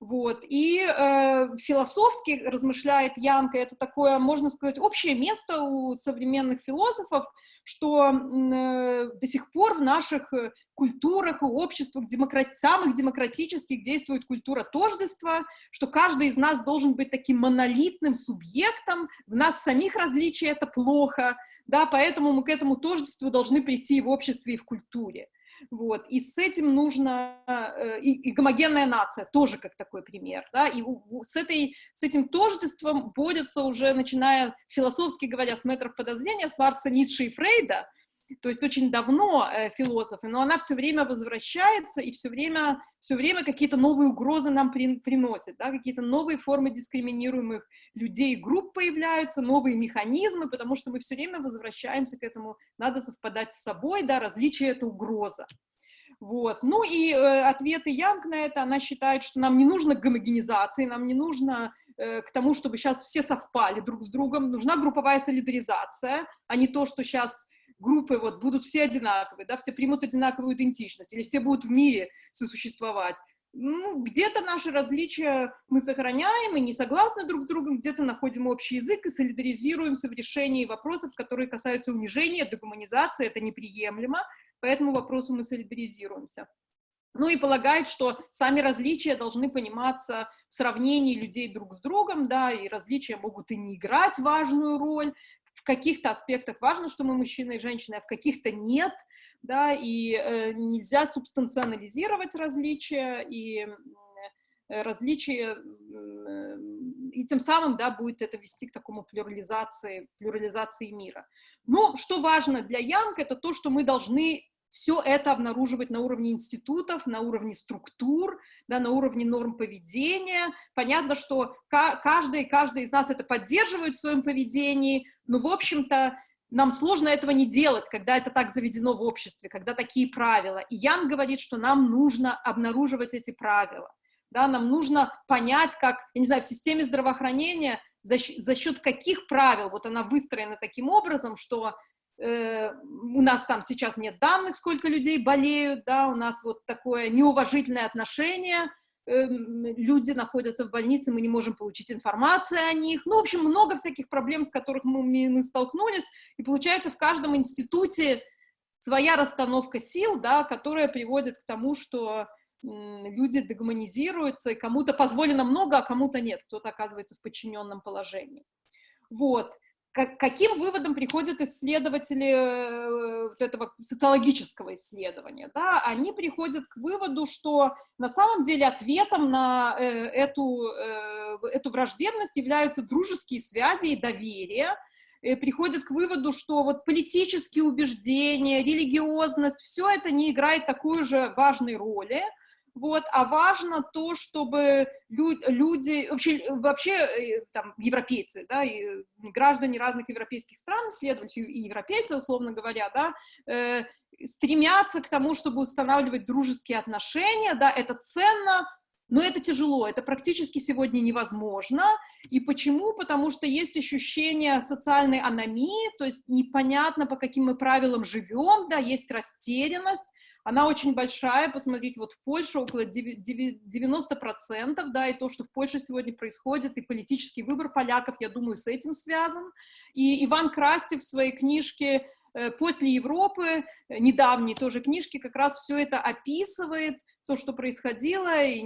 Вот. И э, философски размышляет Янка, это такое, можно сказать, общее место у современных философов, что э, до сих пор в наших э, культурах и обществах, демократ, самых демократических, действует культура тождества, что каждый из нас должен быть таким монолитным субъектом, в нас самих различия это плохо, да, поэтому мы к этому тождеству должны прийти в обществе и в культуре. Вот. И с этим нужно, э, и, и гомогенная нация тоже как такой пример, да, и с, этой, с этим тождеством борются уже, начиная, философски говоря, с метров подозрения, с Маркса, Ницше и Фрейда, то есть очень давно э, философы, но она все время возвращается и все время, все время какие-то новые угрозы нам при, приносит, да, какие-то новые формы дискриминируемых людей, групп появляются, новые механизмы, потому что мы все время возвращаемся к этому, надо совпадать с собой, да, различие — это угроза. Вот. Ну и э, ответы Янг на это, она считает, что нам не нужно гомогенизации, нам не нужно э, к тому, чтобы сейчас все совпали друг с другом, нужна групповая солидаризация, а не то, что сейчас группы вот будут все одинаковые, да, все примут одинаковую идентичность, или все будут в мире сосуществовать. Ну, где-то наши различия мы сохраняем и не согласны друг с другом, где-то находим общий язык и солидаризируемся в решении вопросов, которые касаются унижения, дегуманизации, это неприемлемо, по этому вопросу мы солидаризируемся. Ну и полагает, что сами различия должны пониматься в сравнении людей друг с другом, да, и различия могут и не играть важную роль, в каких-то аспектах важно, что мы мужчина и женщина, а в каких-то нет, да, и э, нельзя субстанционализировать различия, и э, различия, э, и тем самым, да, будет это вести к такому плюрализации, плюрализации мира. Но что важно для Янг, это то, что мы должны все это обнаруживать на уровне институтов, на уровне структур, да, на уровне норм поведения. Понятно, что каждый, каждый из нас это поддерживает в своем поведении, но, в общем-то, нам сложно этого не делать, когда это так заведено в обществе, когда такие правила. И Ян говорит, что нам нужно обнаруживать эти правила. Да, нам нужно понять, как, я не знаю, в системе здравоохранения за, за счет каких правил, вот она выстроена таким образом, что у нас там сейчас нет данных, сколько людей болеют, да, у нас вот такое неуважительное отношение, эм, люди находятся в больнице, мы не можем получить информацию о них, ну, в общем, много всяких проблем, с которых мы, мы столкнулись, и получается в каждом институте своя расстановка сил, да, которая приводит к тому, что люди дегуманизируются, и кому-то позволено много, а кому-то нет, кто-то оказывается в подчиненном положении. Вот каким выводом приходят исследователи э, вот этого социологического исследования? Да? Они приходят к выводу, что на самом деле ответом на э, эту, э, эту враждебность являются дружеские связи и доверие, приходят к выводу, что вот политические убеждения, религиозность, все это не играет такой же важной роли, вот, а важно то, чтобы лю люди, вообще, вообще э, там, европейцы, да, и граждане разных европейских стран, исследователи и европейцы, условно говоря, да, э, стремятся к тому, чтобы устанавливать дружеские отношения, да, это ценно, но это тяжело, это практически сегодня невозможно. И почему? Потому что есть ощущение социальной аномии, то есть непонятно, по каким мы правилам живем, да, есть растерянность, она очень большая, посмотрите, вот в Польше около 90%, да, и то, что в Польше сегодня происходит, и политический выбор поляков, я думаю, с этим связан. И Иван Крастев в своей книжке э, «После Европы», э, недавней тоже книжки, как раз все это описывает, то, что происходило, и,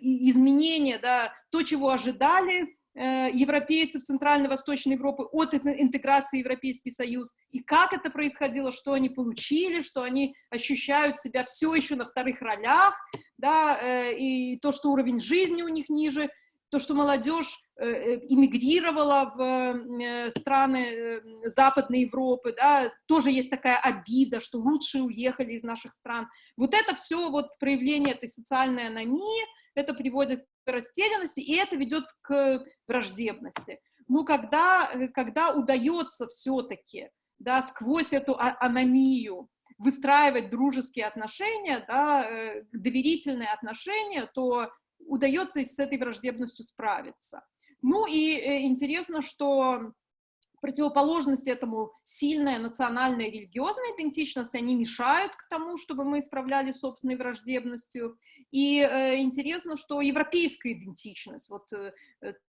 и изменения, да, то, чего ожидали, европейцев Центральной Восточной Европы от интеграции в Европейский Союз, и как это происходило, что они получили, что они ощущают себя все еще на вторых ролях, да, э, и то, что уровень жизни у них ниже, то, что молодежь э, иммигрировала в страны Западной Европы, да, тоже есть такая обида, что лучшие уехали из наших стран. Вот это все вот проявление этой социальной аномии, это приводит растерянности, и это ведет к враждебности. Но когда, э, когда удается все-таки да, сквозь эту а, аномию выстраивать дружеские отношения, да, э, доверительные отношения, то удается с этой враждебностью справиться. Ну и э, интересно, что противоположность этому сильная национальная религиозная идентичность, они мешают к тому, чтобы мы исправляли собственной враждебностью. И э, интересно, что европейская идентичность, вот э,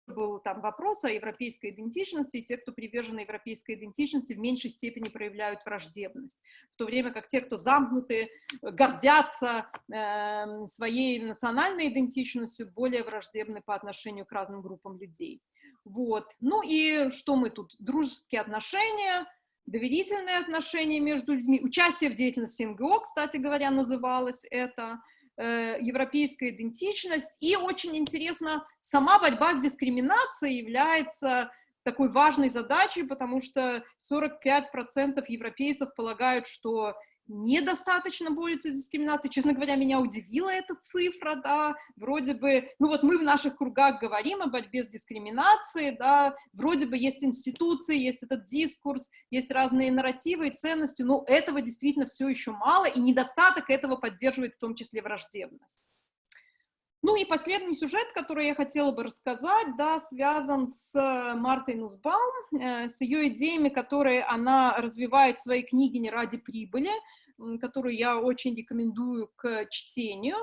был там вопрос о европейской идентичности, те, кто привержены европейской идентичности, в меньшей степени проявляют враждебность, в то время как те, кто замкнуты, гордятся э, своей национальной идентичностью, более враждебны по отношению к разным группам людей. Вот. Ну и что мы тут? Дружеские отношения, доверительные отношения между людьми, участие в деятельности НГО, кстати говоря, называлось это, э, европейская идентичность, и очень интересно, сама борьба с дискриминацией является такой важной задачей, потому что 45% европейцев полагают, что недостаточно борются с дискриминацией. Честно говоря, меня удивила эта цифра, да, вроде бы, ну вот мы в наших кругах говорим о борьбе с дискриминацией, да, вроде бы есть институции, есть этот дискурс, есть разные нарративы и ценности, но этого действительно все еще мало, и недостаток этого поддерживает в том числе враждебность. Ну и последний сюжет, который я хотела бы рассказать, да, связан с Мартой Нусбаум, э, с ее идеями, которые она развивает в своей книге «Не ради прибыли», которую я очень рекомендую к чтению.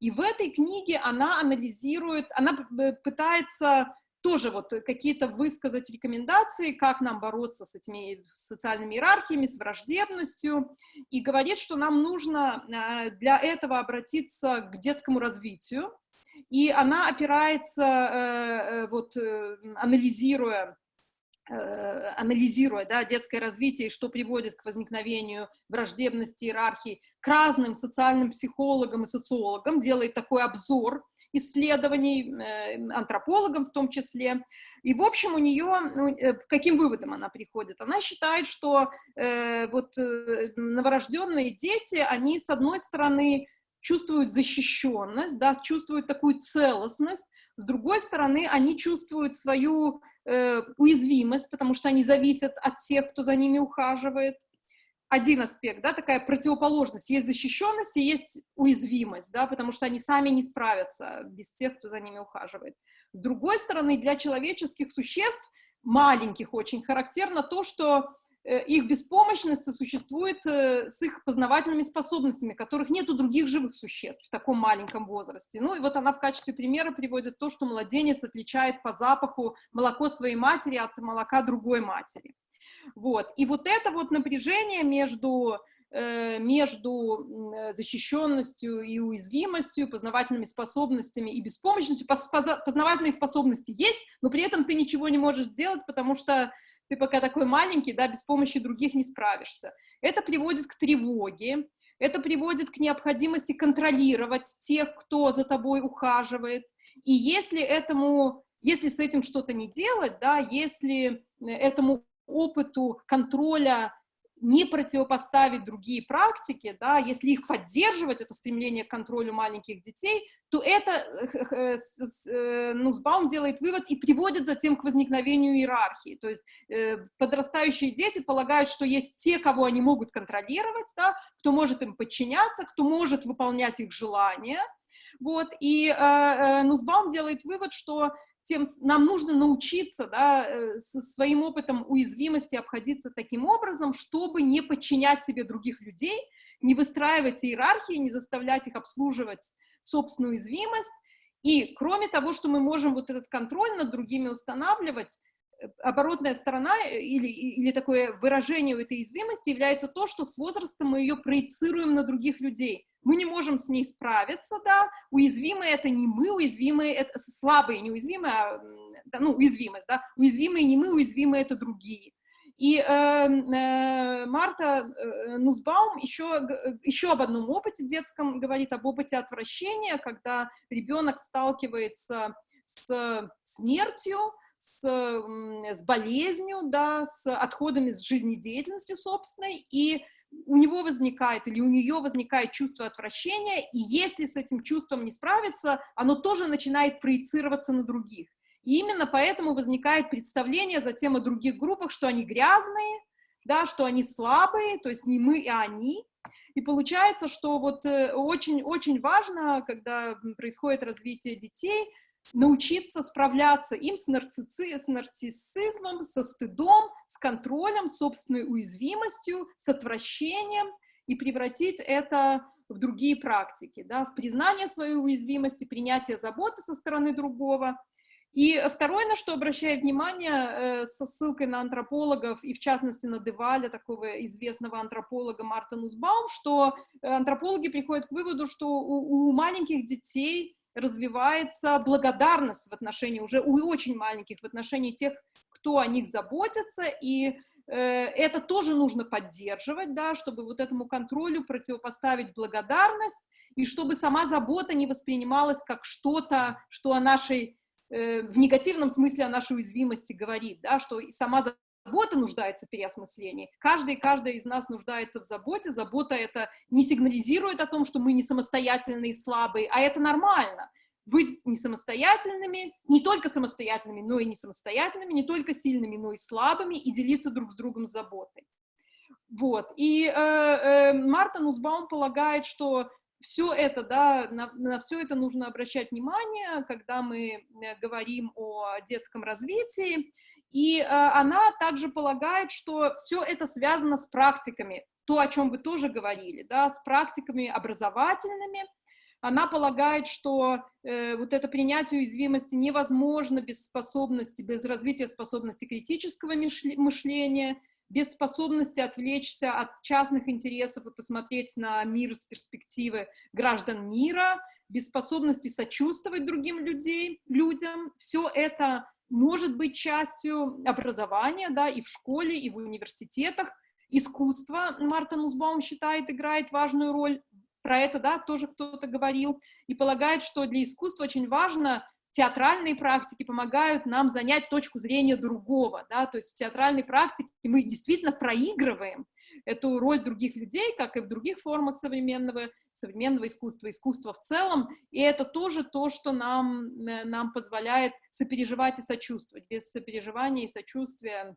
И в этой книге она анализирует, она пытается тоже вот какие-то высказать рекомендации, как нам бороться с этими социальными иерархиями, с враждебностью, и говорит, что нам нужно э, для этого обратиться к детскому развитию, и она опирается, э, э, вот, э, анализируя анализируя да, детское развитие, что приводит к возникновению враждебности, иерархии, к разным социальным психологам и социологам, делает такой обзор исследований, антропологам в том числе. И, в общем, у нее, ну, к каким выводам она приходит? Она считает, что э, вот новорожденные дети, они, с одной стороны, чувствуют защищенность, да, чувствуют такую целостность, с другой стороны, они чувствуют свою э, уязвимость, потому что они зависят от тех, кто за ними ухаживает. Один аспект, да, такая противоположность. Есть защищенность и есть уязвимость, да, потому что они сами не справятся без тех, кто за ними ухаживает. С другой стороны, для человеческих существ, маленьких очень, характерно то, что их беспомощность существует э, с их познавательными способностями, которых нет у других живых существ в таком маленьком возрасте. Ну и вот она в качестве примера приводит то, что младенец отличает по запаху молоко своей матери от молока другой матери. Вот. И вот это вот напряжение между э, между защищенностью и уязвимостью, познавательными способностями и беспомощностью. Познавательные способности есть, но при этом ты ничего не можешь сделать, потому что ты пока такой маленький, да, без помощи других не справишься. Это приводит к тревоге, это приводит к необходимости контролировать тех, кто за тобой ухаживает. И если этому, если с этим что-то не делать, да, если этому опыту контроля не противопоставить другие практики, да, если их поддерживать, это стремление к контролю маленьких детей, то это э, э, Нусбаум делает вывод и приводит затем к возникновению иерархии. То есть э, подрастающие дети полагают, что есть те, кого они могут контролировать, да, кто может им подчиняться, кто может выполнять их желания, вот, и э, Нусбаум делает вывод, что тем нам нужно научиться да, э, со своим опытом уязвимости обходиться таким образом, чтобы не подчинять себе других людей, не выстраивать иерархии, не заставлять их обслуживать собственную уязвимость. И кроме того, что мы можем вот этот контроль над другими устанавливать, оборотная сторона э, или, или такое выражение у этой уязвимости является то, что с возрастом мы ее проецируем на других людей мы не можем с ней справиться, да, уязвимые это не мы, уязвимые это слабые, не уязвимые, а, ну, уязвимость, да, уязвимые не мы, уязвимые это другие. И э, э, Марта э, Нусбаум еще, еще об одном опыте детском говорит, об опыте отвращения, когда ребенок сталкивается с смертью, с, с болезнью, да, с отходами с жизнедеятельности собственной, и у него возникает или у нее возникает чувство отвращения, и если с этим чувством не справиться, оно тоже начинает проецироваться на других. И именно поэтому возникает представление затем о других группах, что они грязные, да, что они слабые, то есть не мы, а они. И получается, что вот очень-очень э, важно, когда происходит развитие детей, научиться справляться им с, нарцисси, с нарциссизмом, со стыдом, с контролем, собственной уязвимостью, с отвращением и превратить это в другие практики, да, в признание своей уязвимости, принятие заботы со стороны другого. И второе, на что обращаю внимание, э, со ссылкой на антропологов, и в частности на Деваля, такого известного антрополога Марта Нусбаум, что антропологи приходят к выводу, что у, у маленьких детей развивается благодарность в отношении уже у очень маленьких, в отношении тех, кто о них заботится, и это тоже нужно поддерживать, да, чтобы вот этому контролю противопоставить благодарность, и чтобы сама забота не воспринималась как что-то, что о нашей, э, в негативном смысле о нашей уязвимости говорит, да, что сама забота нуждается в переосмыслении. Каждый и каждая из нас нуждается в заботе. Забота это не сигнализирует о том, что мы не самостоятельные и слабые, а это нормально. Быть не самостоятельными, не только самостоятельными, но и не самостоятельными, не только сильными, но и слабыми, и делиться друг с другом заботой. Вот. И э, э, Марта Нусбаум полагает, что все это, да, на, на все это нужно обращать внимание, когда мы э, говорим о детском развитии. И э, она также полагает, что все это связано с практиками, то, о чем вы тоже говорили, да, с практиками образовательными. Она полагает, что э, вот это принятие уязвимости невозможно без способности, без развития способности критического мышления, без способности отвлечься от частных интересов и посмотреть на мир с перспективы граждан мира, без способности сочувствовать другим людей, людям. Все это может быть частью образования, да, и в школе, и в университетах. Искусство, Марта Нусбаум считает, играет важную роль. Про это, да, тоже кто-то говорил. И полагает, что для искусства очень важно театральные практики помогают нам занять точку зрения другого, да, то есть в театральной практике мы действительно проигрываем эту роль других людей, как и в других формах современного, современного искусства, искусства в целом, и это тоже то, что нам, э, нам позволяет сопереживать и сочувствовать. Без сопереживания и сочувствия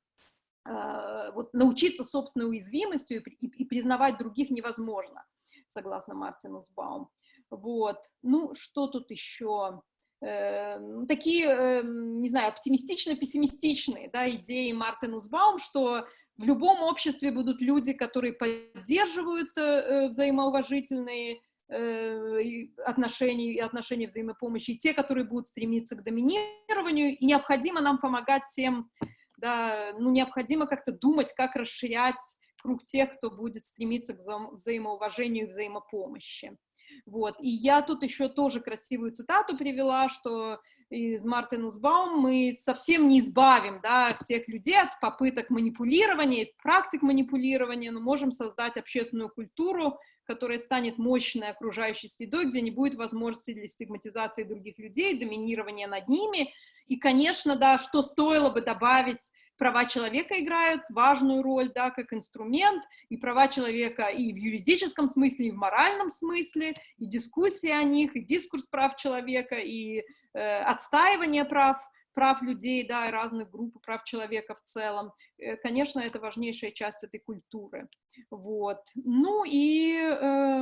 э, вот, научиться собственной уязвимостью и, и, и признавать других невозможно, согласно Мартину Сбаум. Вот. Ну, что тут еще? э, такие, э, не знаю, оптимистично-пессимистичные да, идеи Мартин Узбаум, что в любом обществе будут люди, которые поддерживают э, э взаимоуважительные э, отношения и отношения взаимопомощи, и те, которые будут стремиться к доминированию, и необходимо нам помогать всем, да, ну, необходимо как-то думать, как расширять круг тех, кто будет стремиться к вза взаимоуважению и взаимопомощи. Вот. И я тут еще тоже красивую цитату привела, что из Мартин Узбаум мы совсем не избавим да, всех людей от попыток манипулирования, практик манипулирования, но можем создать общественную культуру, которая станет мощной окружающей средой, где не будет возможности для стигматизации других людей, доминирования над ними. И, конечно, да, что стоило бы добавить права человека играют важную роль, да, как инструмент, и права человека и в юридическом смысле, и в моральном смысле, и дискуссии о них, и дискурс прав человека, и э, отстаивание прав, прав людей, да, и разных групп прав человека в целом. Э, конечно, это важнейшая часть этой культуры. Вот. Ну и э,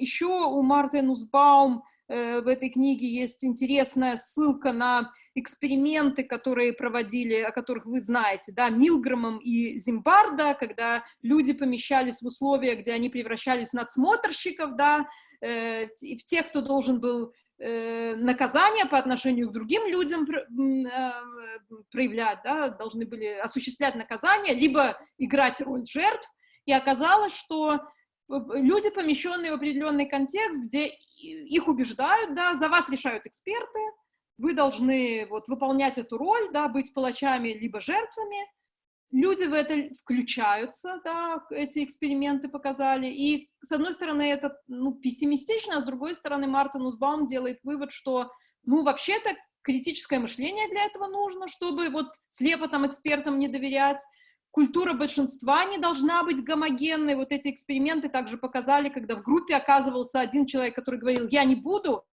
еще у Марты Нусбаум в этой книге есть интересная ссылка на эксперименты, которые проводили, о которых вы знаете, да, Милгромом и Зимбарда, когда люди помещались в условия, где они превращались в надсмотрщиков, да, э, в тех, кто должен был э, наказание по отношению к другим людям проявлять, да, должны были осуществлять наказание, либо играть роль жертв, и оказалось, что люди, помещенные в определенный контекст, где их убеждают, да, за вас решают эксперты, вы должны вот выполнять эту роль, да, быть палачами либо жертвами. Люди в это включаются, да, эти эксперименты показали. И, с одной стороны, это ну, пессимистично, а с другой стороны, Мартин Узбаум делает вывод, что, ну, вообще-то критическое мышление для этого нужно, чтобы вот слепо там экспертам не доверять, культура большинства не должна быть гомогенной. Вот эти эксперименты также показали, когда в группе оказывался один человек, который говорил «я не буду»,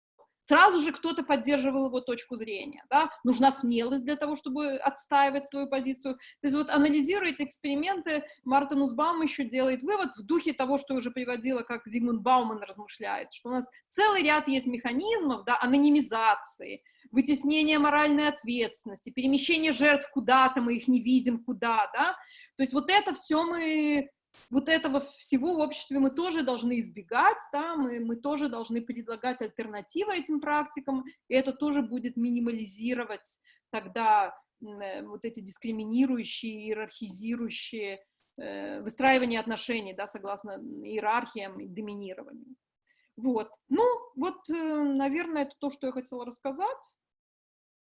сразу же кто-то поддерживал его точку зрения. Да? Нужна смелость для того, чтобы отстаивать свою позицию. То есть вот анализируя эти эксперименты, Мартин Узбаум еще делает вывод в духе того, что уже приводила, как Зигмунд Бауман размышляет, что у нас целый ряд есть механизмов да, анонимизации, вытеснение моральной ответственности, перемещение жертв куда-то, мы их не видим куда, да, то есть вот это все мы, вот этого всего в обществе мы тоже должны избегать, да, мы, мы тоже должны предлагать альтернативы этим практикам, и это тоже будет минимализировать тогда э, вот эти дискриминирующие, иерархизирующие э, выстраивание отношений, да, согласно иерархиям и доминированию. Вот. Ну, вот, э, наверное, это то, что я хотела рассказать.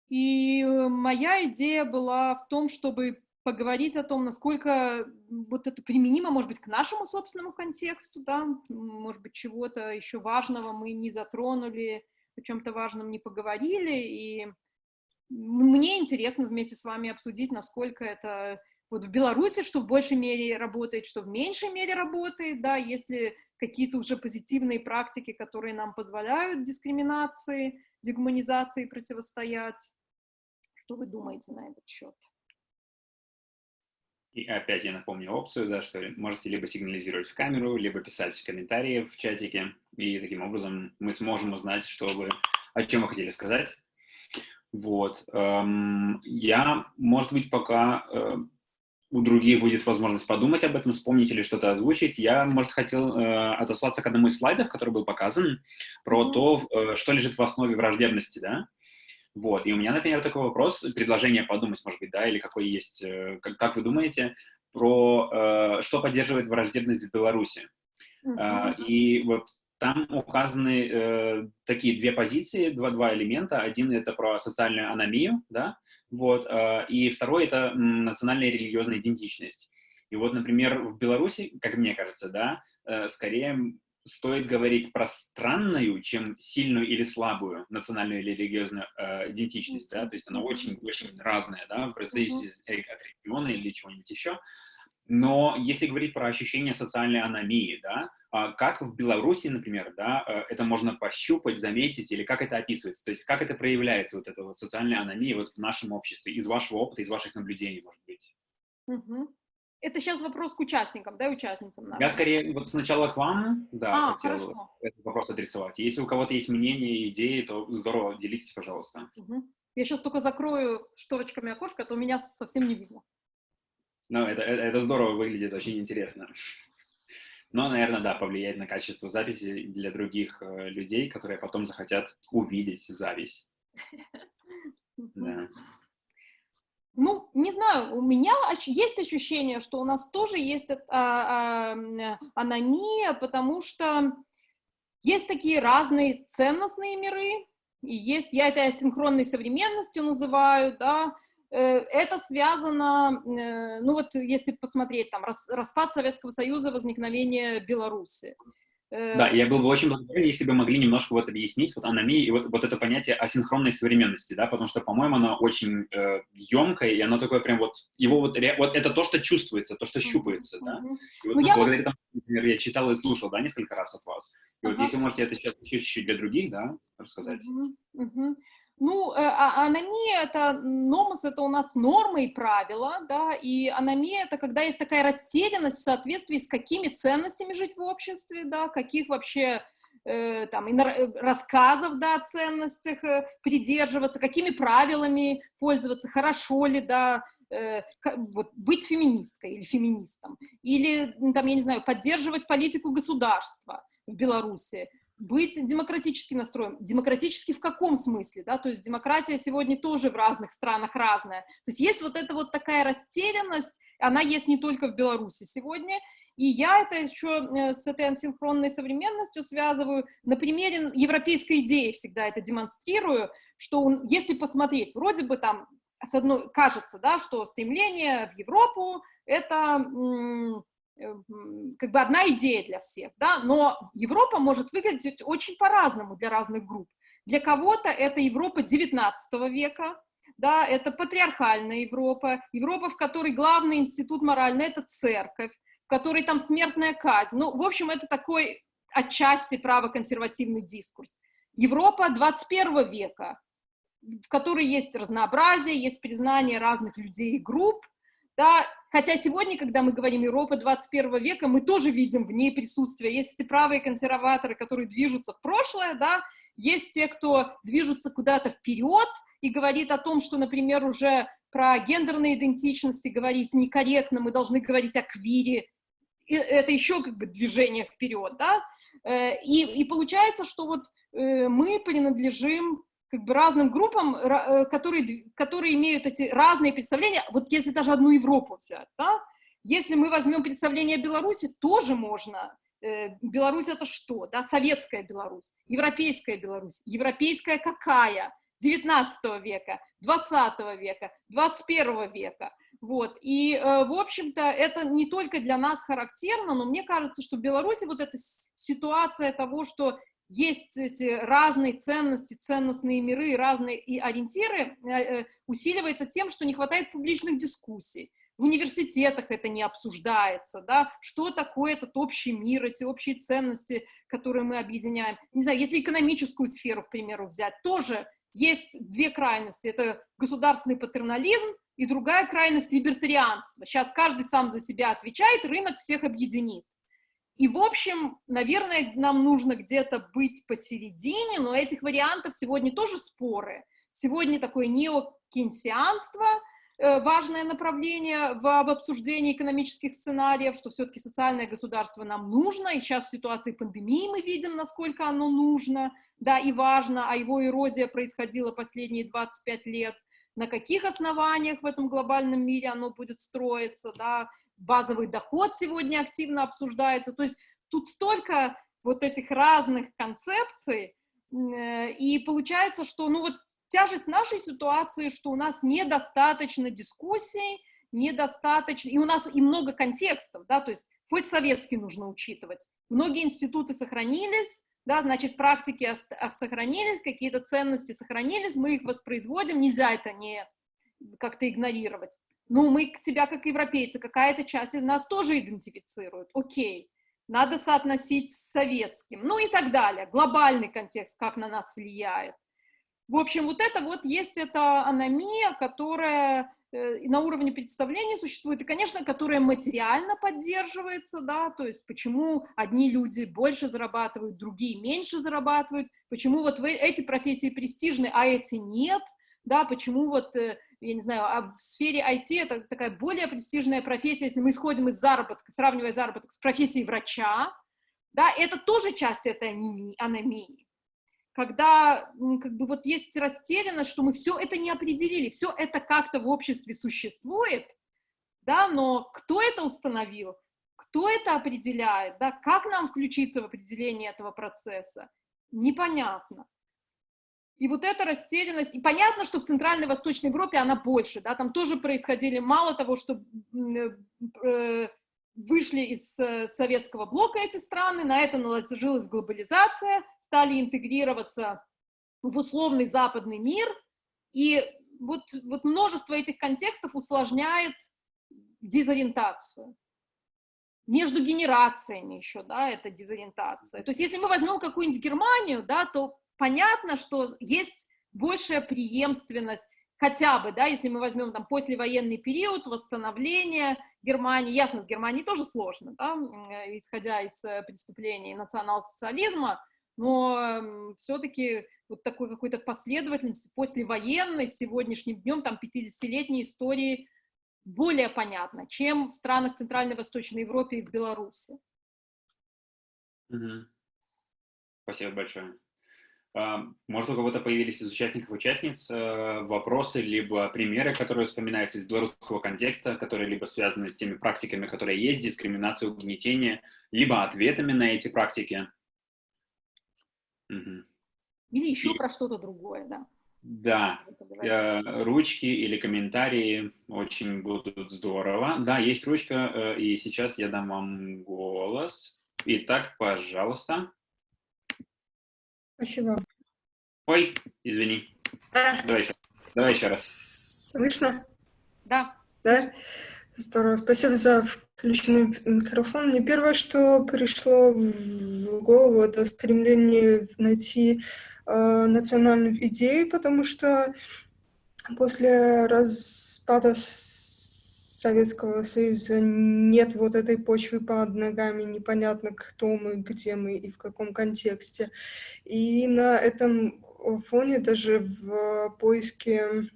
И э, моя идея была в том, чтобы поговорить о том, насколько вот это применимо, может быть, к нашему собственному контексту, да, может быть, чего-то еще важного мы не затронули, о чем-то важном не поговорили, и мне интересно вместе с вами обсудить, насколько это вот в Беларуси, что в большей мере работает, что в меньшей мере работает, да, если какие-то уже позитивные практики, которые нам позволяют дискриминации, дегуманизации противостоять. Что вы думаете на этот счет? И опять я напомню опцию, да, что можете либо сигнализировать в камеру, либо писать в комментарии в чатике, и таким образом мы сможем узнать, что вы, о чем вы хотели сказать. Вот. Эм, я, может быть, пока э, у других будет возможность подумать об этом, вспомнить или что-то озвучить, я, может, хотел э, отослаться к одному из слайдов, который был показан, про то, э, что лежит в основе враждебности, да. Вот, и у меня, например, такой вопрос, предложение подумать, может быть, да, или какой есть, э, как, как вы думаете, про э, что поддерживает враждебность в Беларуси. Э, и вот там указаны э, такие две позиции, два, два элемента. Один — это про социальную аномию, да, вот, э, и второй — это национальная религиозная идентичность. И вот, например, в Беларуси, как мне кажется, да, э, скорее стоит говорить про странную, чем сильную или слабую национальную или религиозную э, идентичность, да, то есть она очень-очень разная, да, в зависимости от региона или чего-нибудь еще. Но если говорить про ощущение социальной аномии, да, а как в Беларуси, например, да, э, это можно пощупать, заметить, или как это описывается, то есть как это проявляется, вот эта вот социальная аномия вот в нашем обществе, из вашего опыта, из ваших наблюдений, может быть? Угу. Это сейчас вопрос к участникам, да, участницам? Наверное. Я скорее вот сначала к вам, да, а, хотел хорошо. этот вопрос адресовать. Если у кого-то есть мнение, идеи, то здорово, делитесь, пожалуйста. Угу. Я сейчас только закрою шторочками окошко, а то меня совсем не видно. Ну, это, это, это здорово выглядит, очень интересно. Но, наверное, да, повлияет на качество записи для других э, людей, которые потом захотят увидеть запись. Да. Ну, не знаю, у меня есть ощущение, что у нас тоже есть а, а, аномия, потому что есть такие разные ценностные миры, и есть, я это асинхронной современностью называю, да, Э, это связано, э, ну вот если посмотреть, там, распад Советского Союза, возникновение Беларуси. Э, да, я был бы очень благодарен, если бы могли немножко вот объяснить вот аномии и вот, вот это понятие асинхронной современности, да, потому что, по-моему, оно очень э, емкое, и оно такое прям вот, его вот, вот это то, что чувствуется, то, что щупается, да. И вот ну, я благодаря тому, например, я читал и слушал, да, несколько раз от вас. И -huh. вот если можете это сейчас чуть-чуть для других, да, рассказать. Uh -huh. Ну, э, а, аномия – это, номос – это у нас нормы и правила, да, и аномия – это когда есть такая растерянность в соответствии с какими ценностями жить в обществе, да, каких вообще э, там, э, рассказов, да, о ценностях придерживаться, какими правилами пользоваться, хорошо ли, да, вот, быть феминисткой или феминистом, или, там, я не знаю, поддерживать политику государства в Беларуси, быть демократически настроен. Демократически в каком смысле, да, то есть демократия сегодня тоже в разных странах разная. То есть есть вот эта вот такая растерянность, она есть не только в Беларуси сегодня, и я это еще э, с этой асинхронной современностью связываю, на примере европейской идеи всегда это демонстрирую, что если посмотреть, вроде бы там с одной, кажется, да, что стремление в Европу это как бы одна идея для всех, да, но Европа может выглядеть очень по-разному для разных групп. Для кого-то это Европа 19 века, да, это патриархальная Европа, Европа, в которой главный институт моральный – это церковь, в которой там смертная казнь. Ну, в общем, это такой отчасти правоконсервативный дискурс. Европа 21 века, в которой есть разнообразие, есть признание разных людей и групп, да, хотя сегодня, когда мы говорим Европа 21 века, мы тоже видим в ней присутствие. Есть эти правые консерваторы, которые движутся в прошлое, да, есть те, кто движутся куда-то вперед и говорит о том, что, например, уже про гендерные идентичности говорить некорректно, мы должны говорить о квире, и это еще как бы движение вперед, да, э, и, и получается, что вот э, мы принадлежим как бы разным группам, э, которые, которые имеют эти разные представления, вот если даже одну Европу взять, да, если мы возьмем представление о Беларуси, тоже можно. Э, Беларусь это что? Да, советская Беларусь, европейская Беларусь, европейская какая? 19 века, 20 века, 21 века. Вот. И, э, в общем-то, это не только для нас характерно, но мне кажется, что в Беларуси вот эта ситуация того, что есть эти разные ценности, ценностные миры, разные и ориентиры, э, э, усиливается тем, что не хватает публичных дискуссий. В университетах это не обсуждается, да, что такое этот общий мир, эти общие ценности, которые мы объединяем. Не знаю, если экономическую сферу, к примеру, взять, тоже есть две крайности. Это государственный патернализм и другая крайность либертарианства. Сейчас каждый сам за себя отвечает, рынок всех объединит. И, в общем, наверное, нам нужно где-то быть посередине, но этих вариантов сегодня тоже споры. Сегодня такое неокенсианство, э, важное направление в, в обсуждении экономических сценариев, что все-таки социальное государство нам нужно, и сейчас в ситуации пандемии мы видим, насколько оно нужно, да, и важно, а его эрозия происходила последние 25 лет, на каких основаниях в этом глобальном мире оно будет строиться, да, базовый доход сегодня активно обсуждается. То есть тут столько вот этих разных концепций, э, и получается, что ну вот тяжесть нашей ситуации, что у нас недостаточно дискуссий, недостаточно, и у нас и много контекстов, да, то есть постсоветский нужно учитывать. Многие институты сохранились, да, значит, практики сохранились, какие-то ценности сохранились, мы их воспроизводим, нельзя это не как-то игнорировать. Ну, мы себя как европейцы, какая-то часть из нас тоже идентифицирует. Окей, надо соотносить с советским, ну и так далее. Глобальный контекст, как на нас влияет. В общем, вот это вот есть эта аномия, которая э, на уровне представления существует, и, конечно, которая материально поддерживается, да, то есть почему одни люди больше зарабатывают, другие меньше зарабатывают, почему вот эти профессии престижны, а эти нет, да, почему вот э, я не знаю, а в сфере IT это такая более престижная профессия, если мы исходим из заработка, сравнивая заработок с профессией врача, да, это тоже часть этой анемии. Когда как бы вот есть растерянность, что мы все это не определили, все это как-то в обществе существует, да, но кто это установил, кто это определяет, да, как нам включиться в определение этого процесса, непонятно. И вот эта растерянность, и понятно, что в Центральной Восточной Европе она больше, да, там тоже происходили, мало того, что э, вышли из э, советского блока эти страны, на это наложилась глобализация, стали интегрироваться в условный западный мир, и вот, вот множество этих контекстов усложняет дезориентацию. Между генерациями еще, да, это дезориентация. То есть если мы возьмем какую-нибудь Германию, да, то понятно, что есть большая преемственность, хотя бы, да, если мы возьмем там послевоенный период, восстановление Германии, ясно, с Германией тоже сложно, да, исходя из э, преступлений национал-социализма, но все-таки вот такой какой-то последовательности послевоенной сегодняшним днем, там, 50-летней истории более понятно, чем в странах Центральной Восточной Европы и в Беларуси. Угу. Спасибо большое. Может, у кого-то появились из участников участниц э, вопросы, либо примеры, которые вспоминаются из белорусского контекста, которые либо связаны с теми практиками, которые есть, дискриминацией, угнетение, либо ответами на эти практики. Угу. Или еще И... про что-то другое, да. Да, э, ручки или комментарии очень будут здорово. Да, есть ручка, э, и сейчас я дам вам голос. Итак, пожалуйста. Спасибо. Ой, извини. А. Давай еще, давай еще раз. Слышно? Да. Да? Здорово. Спасибо за включенный микрофон. Мне первое, что пришло в голову, это стремление найти э, национальную идею, потому что после распада Советского Союза нет вот этой почвы под ногами, непонятно, кто мы, где мы и в каком контексте. И на этом фоне даже в поиске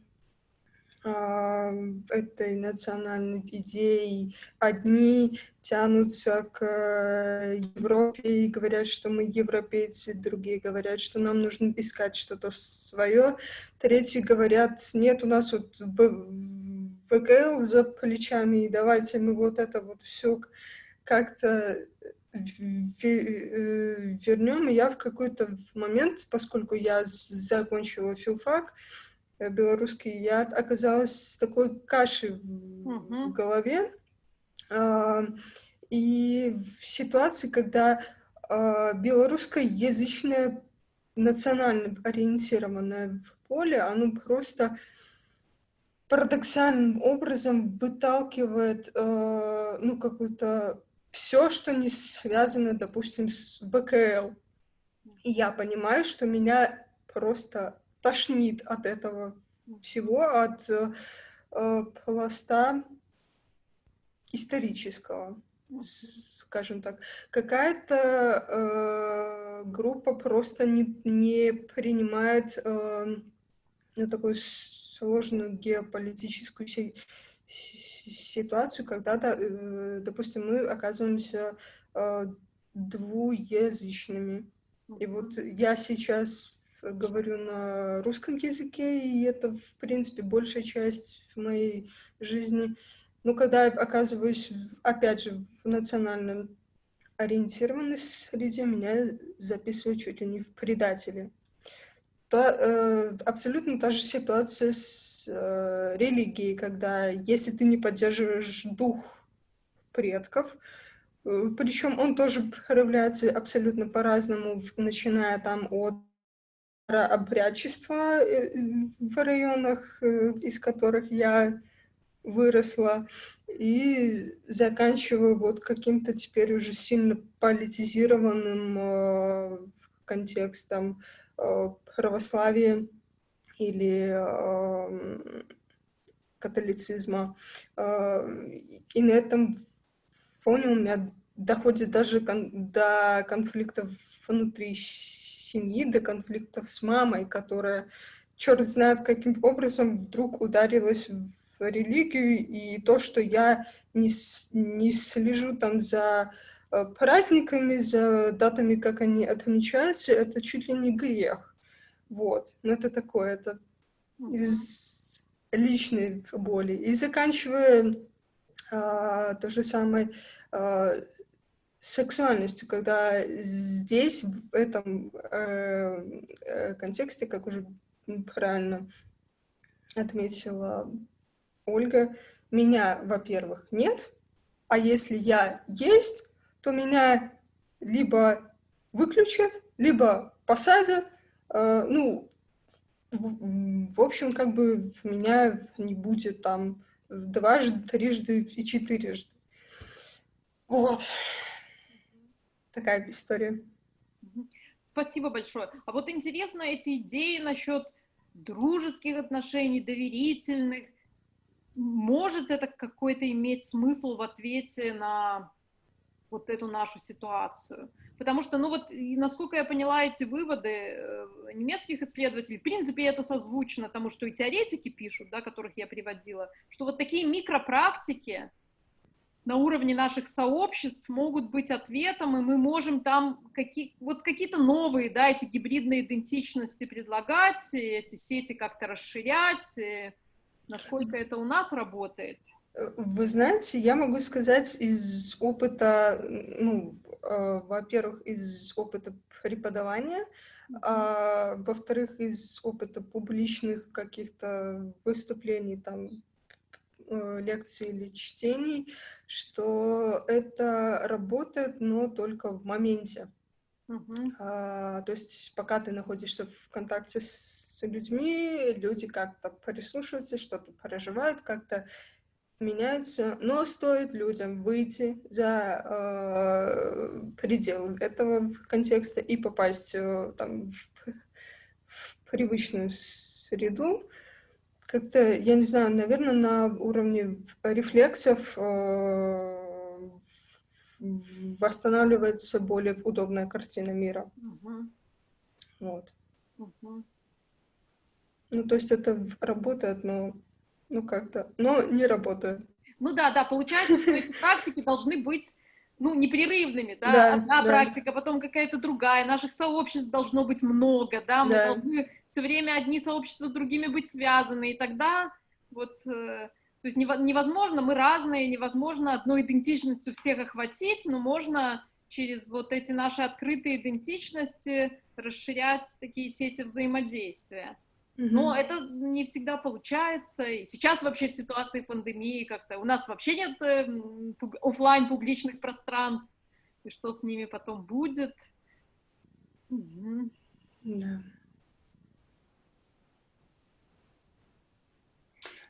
а, этой национальной идеи одни тянутся к Европе и говорят, что мы европейцы, другие говорят, что нам нужно искать что-то свое, третьи говорят, нет, у нас вот ВКЛ за плечами, и давайте мы вот это вот все как-то э, вернем. И я в какой-то момент, поскольку я закончила филфак, белорусский, я оказалась с такой кашей в, uh-huh. в голове. А, и в ситуации, когда а, белорусскоязычное национально ориентированное поле, оно просто парадоксальным образом выталкивает э, ну какую-то все, что не связано, допустим, с БКЛ. И я понимаю, что меня просто тошнит от этого всего, от э, пласта исторического, скажем так. Какая-то э, группа просто не, не принимает э, ну, такую сложную геополитическую си ситуацию, когда, э, допустим, мы оказываемся э, двуязычными. И вот я сейчас говорю на русском языке, и это, в принципе, большая часть моей жизни. Но когда я оказываюсь, опять же, в национальном ориентированной среде, меня записывают чуть ли не в предатели. То, э, абсолютно та же ситуация с э, религией, когда если ты не поддерживаешь дух предков, э, причем он тоже проявляется абсолютно по-разному, начиная там от обрядчества э, в районах, э, из которых я выросла, и заканчивая вот каким-то теперь уже сильно политизированным э, контекстом православия или э, католицизма. Э, и на этом фоне у меня доходит даже кон до конфликтов внутри семьи, до конфликтов с мамой, которая черт знает каким образом вдруг ударилась в религию, и то, что я не, не слежу там за э, праздниками, за датами, как они отмечаются, это чуть ли не грех. Вот. Но это такое, это из личной боли. И заканчивая а, то же самое а, сексуальностью, когда здесь, в этом э, э контексте, как уже правильно отметила Ольга, меня, во-первых, нет, а если я есть, то меня либо выключат, либо посадят, ну, в, в общем, как бы меня не будет там дважды, трижды и четырежды. Вот. Такая история. Спасибо большое. А вот интересно эти идеи насчет дружеских отношений, доверительных, может это какой-то иметь смысл в ответе на вот эту нашу ситуацию? Потому что, ну вот, насколько я поняла эти выводы э, немецких исследователей, в принципе, это созвучно тому, что и теоретики пишут, да, которых я приводила, что вот такие микропрактики на уровне наших сообществ могут быть ответом, и мы можем там какие, вот какие-то новые, да, эти гибридные идентичности предлагать, эти сети как-то расширять, Насколько это у нас работает? Вы знаете, я могу сказать из опыта, ну, э, во-первых, из опыта преподавания, а, во-вторых, из опыта публичных каких-то выступлений, там, э, лекций или чтений, что это работает, но только в моменте. Uh-huh. А, то есть пока ты находишься в контакте с людьми, люди как-то прислушиваются, что-то проживают, как-то меняются, но стоит людям выйти за э, пределы этого контекста и попасть э, там, в, в привычную среду, как-то, я не знаю, наверное, на уровне рефлексов э, восстанавливается более удобная картина мира. Uh-huh. Вот. Uh-huh. Ну, то есть это работает, но ну как-то, но не работает. Ну да, да, получается, что эти практики должны быть ну, непрерывными, да, да одна да. практика, потом какая-то другая, наших сообществ должно быть много, да, мы да. должны все время одни сообщества с другими быть связаны, и тогда вот, э, то есть невозможно, мы разные, невозможно одной идентичностью всех охватить, но можно через вот эти наши открытые идентичности расширять такие сети взаимодействия. Но это не всегда получается. И сейчас вообще в ситуации пандемии как-то у нас вообще нет э, офлайн публичных пространств. И что с ними потом будет? Угу. Да.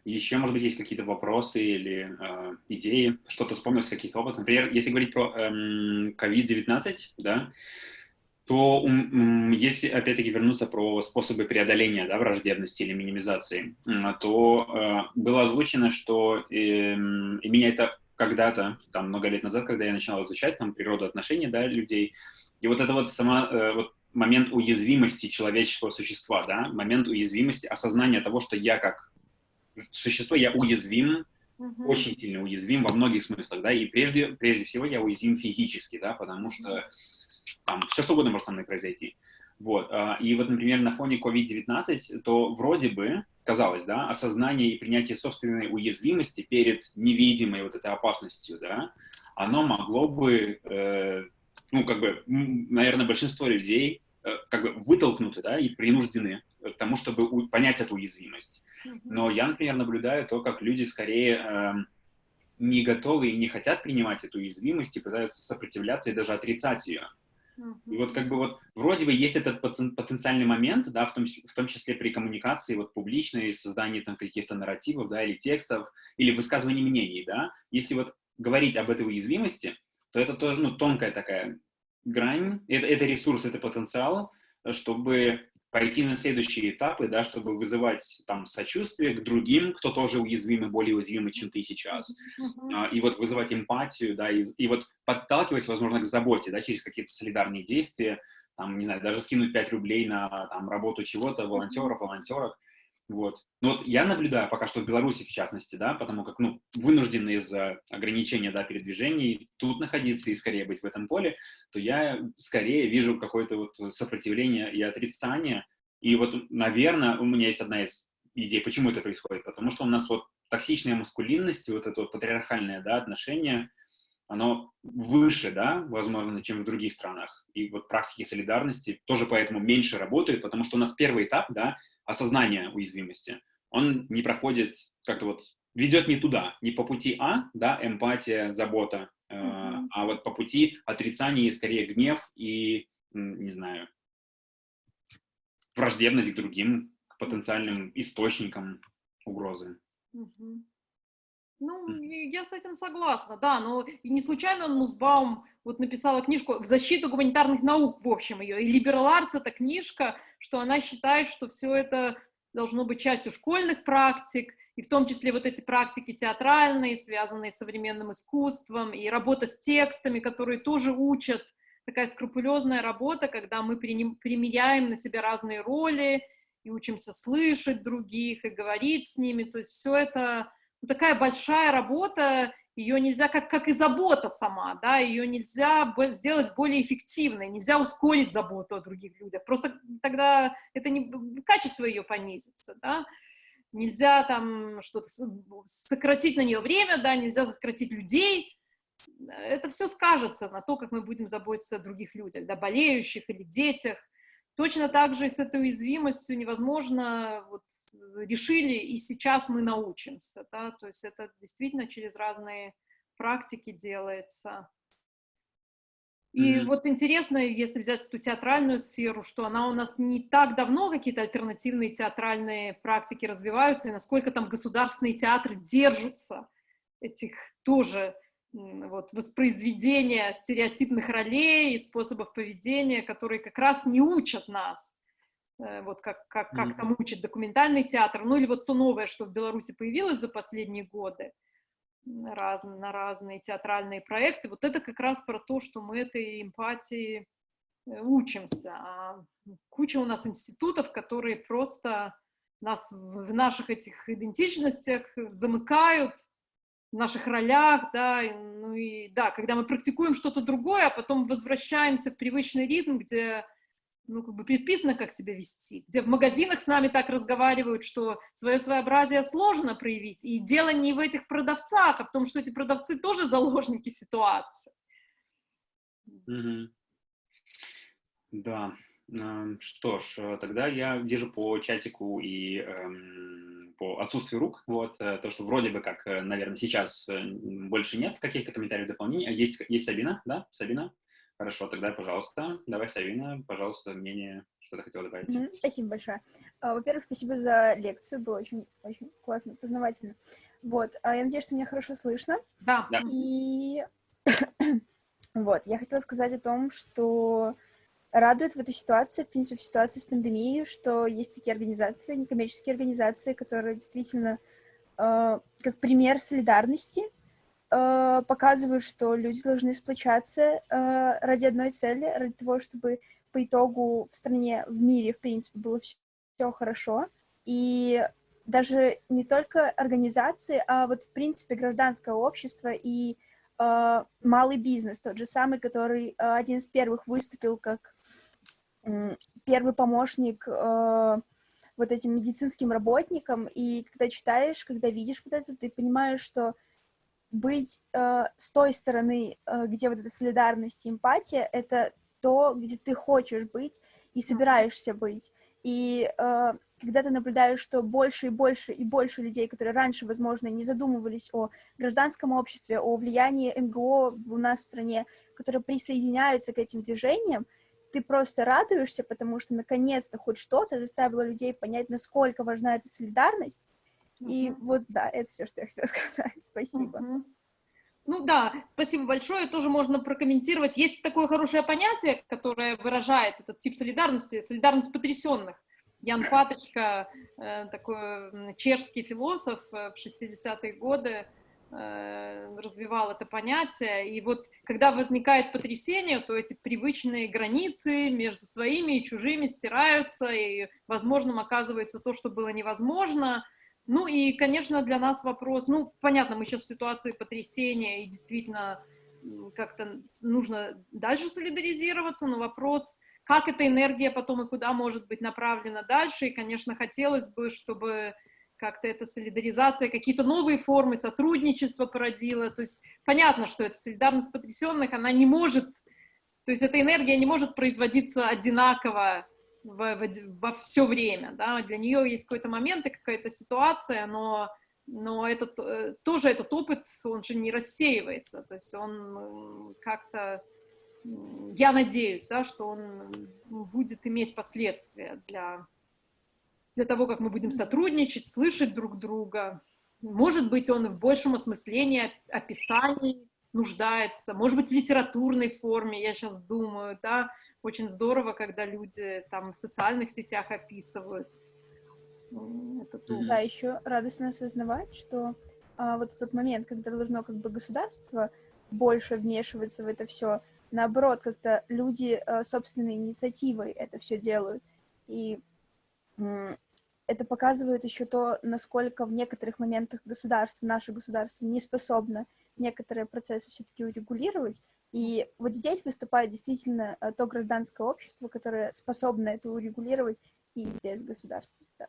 Еще, может быть, есть какие-то вопросы или э, идеи, что-то вспомнилось, какие-то опыты. Например, если говорить про эм, COVID-19, да, то если, опять-таки, вернуться про способы преодоления да, враждебности или минимизации, то э, было озвучено, что э, и меня это когда-то, там, много лет назад, когда я начинал изучать там, природу отношений да, людей, и вот это вот сама, э, вот момент уязвимости человеческого существа, да, момент уязвимости, осознания того, что я как существо, я уязвим, uh-huh. очень сильно уязвим во многих смыслах, да, и прежде, прежде всего я уязвим физически, да, потому что там все что угодно может со мной произойти. Вот, а, и вот, например, на фоне COVID-19, то вроде бы, казалось, да, осознание и принятие собственной уязвимости перед невидимой вот этой опасностью, да, оно могло бы, э, ну, как бы, наверное, большинство людей э, как бы вытолкнуты, да, и принуждены к тому, чтобы понять эту уязвимость. Но я, например, наблюдаю то, как люди скорее э, не готовы и не хотят принимать эту уязвимость и пытаются сопротивляться и даже отрицать ее. И вот как бы вот вроде бы есть этот потенциальный момент, да, в том, в том числе при коммуникации вот публичной, создании там каких-то нарративов, да, или текстов, или высказывании мнений, да. Если вот говорить об этой уязвимости, то это тоже, ну, тонкая такая грань, это, это ресурс, это потенциал, чтобы пойти на следующие этапы, да, чтобы вызывать там сочувствие к другим, кто тоже уязвимый, более уязвимый, чем ты сейчас, uh-huh. и вот вызывать эмпатию, да, и, и вот подталкивать, возможно, к заботе, да, через какие-то солидарные действия, там, не знаю, даже скинуть 5 рублей на там работу чего-то, волонтеров, волонтерок, вот. Но вот я наблюдаю пока что в Беларуси, в частности, да, потому как, ну, вынуждены из-за ограничения, да, передвижений тут находиться и скорее быть в этом поле, то я скорее вижу какое-то вот сопротивление и отрицание. И вот, наверное, у меня есть одна из идей, почему это происходит. Потому что у нас вот токсичная маскулинность, вот это вот патриархальное, да, отношение, оно выше, да, возможно, чем в других странах. И вот практики солидарности тоже поэтому меньше работают, потому что у нас первый этап, да, осознания уязвимости, он не проходит как-то вот, ведет не туда, не по пути А, да, эмпатия, забота, э, mm-hmm. а вот по пути отрицания, скорее, гнев и, не знаю, враждебность к другим, к потенциальным источникам угрозы. Mm-hmm. Ну, я с этим согласна, да, но и не случайно Нусбаум вот написала книжку в защиту гуманитарных наук, в общем, ее, и Liberal Arts это книжка, что она считает, что все это должно быть частью школьных практик, и в том числе вот эти практики театральные, связанные с современным искусством, и работа с текстами, которые тоже учат, такая скрупулезная работа, когда мы примеряем на себя разные роли, и учимся слышать других, и говорить с ними, то есть все это такая большая работа, ее нельзя, как, как и забота сама, да, ее нельзя сделать более эффективной, нельзя ускорить заботу о других людях, просто тогда это не, качество ее понизится, да, нельзя там что-то сократить на нее время, да, нельзя сократить людей, это все скажется на то, как мы будем заботиться о других людях, да, болеющих или детях, Точно так же с этой уязвимостью невозможно, вот, решили, и сейчас мы научимся, да, то есть это действительно через разные практики делается. И mm-hmm. вот интересно, если взять эту театральную сферу, что она у нас не так давно какие-то альтернативные театральные практики развиваются, и насколько там государственные театры держатся этих тоже вот, воспроизведения стереотипных ролей и способов поведения, которые как раз не учат нас, э, вот как, как, как mm-hmm. там учит документальный театр, ну или вот то новое, что в Беларуси появилось за последние годы, раз, на разные театральные проекты, вот это как раз про то, что мы этой эмпатии э, учимся. А куча у нас институтов, которые просто нас в наших этих идентичностях замыкают, наших ролях, да, ну и да, когда мы практикуем что-то другое, а потом возвращаемся в привычный ритм, где ну, как бы предписано, как себя вести, где в магазинах с нами так разговаривают, что свое своеобразие сложно проявить, и дело не в этих продавцах, а в том, что эти продавцы тоже заложники ситуации. Mm -hmm. Да, что ж, тогда я вижу по чатику и эм, по отсутствию рук, вот, э, то, что вроде бы как, э, наверное, сейчас э, больше нет каких-то комментариев, дополнений. Есть, есть Сабина, да? Сабина? Хорошо, тогда, пожалуйста, давай, Сабина, пожалуйста, мнение, что ты хотела добавить. Mm-hmm, спасибо большое. А, во-первых, спасибо за лекцию, было очень, очень классно, познавательно. Вот, а я надеюсь, что меня хорошо слышно. Да. да. И вот, я хотела сказать о том, что радует в этой ситуации, в принципе, в ситуации с пандемией, что есть такие организации, некоммерческие организации, которые действительно э, как пример солидарности э, показывают, что люди должны сплочаться э, ради одной цели, ради того, чтобы по итогу в стране, в мире, в принципе, было все, все хорошо. И даже не только организации, а вот, в принципе, гражданское общество и малый бизнес, тот же самый, который э, один из первых выступил как первый помощник э, вот этим медицинским работникам, и когда читаешь, когда видишь вот это, ты понимаешь, что быть э, с той стороны, э, где вот эта солидарность и эмпатия, это то, где ты хочешь быть и собираешься быть. И э, когда ты наблюдаешь, что больше и больше и больше людей, которые раньше, возможно, не задумывались о гражданском обществе, о влиянии НГО у нас в стране, которые присоединяются к этим движениям, ты просто радуешься, потому что наконец-то хоть что-то заставило людей понять, насколько важна эта солидарность. Uh-huh. И вот, да, это все, что я хотела сказать. Спасибо. Uh-huh. Ну да, спасибо большое. Тоже можно прокомментировать. Есть такое хорошее понятие, которое выражает этот тип солидарности, солидарность потрясенных. Ян Паточка, э, такой чешский философ э, в 60-е годы, э, развивал это понятие. И вот когда возникает потрясение, то эти привычные границы между своими и чужими стираются, и возможным оказывается то, что было невозможно. Ну и, конечно, для нас вопрос, ну, понятно, мы сейчас в ситуации потрясения, и действительно как-то нужно дальше солидаризироваться, но вопрос, как эта энергия потом и куда может быть направлена дальше, и, конечно, хотелось бы, чтобы как-то эта солидаризация, какие-то новые формы сотрудничества породила, то есть понятно, что эта солидарность потрясенных, она не может, то есть эта энергия не может производиться одинаково во, во, во все время, да, для нее есть какой-то момент и какая-то ситуация, но, но этот, э, тоже этот опыт, он же не рассеивается, то есть он как-то, я надеюсь, да, что он будет иметь последствия для, для того, как мы будем сотрудничать, слышать друг друга. Может быть, он в большем осмыслении, описании нуждается, может быть, в литературной форме, я сейчас думаю, да, очень здорово, когда люди там в социальных сетях описывают. Да, еще радостно осознавать, что а, вот тот момент, когда должно как бы государство больше вмешиваться в это все, наоборот, как-то люди а, собственной инициативой это все делают. И это показывает еще то, насколько в некоторых моментах государство, наше государство не способно некоторые процессы все-таки урегулировать. И вот здесь выступает действительно э, то гражданское общество, которое способно это урегулировать и без государства. Да.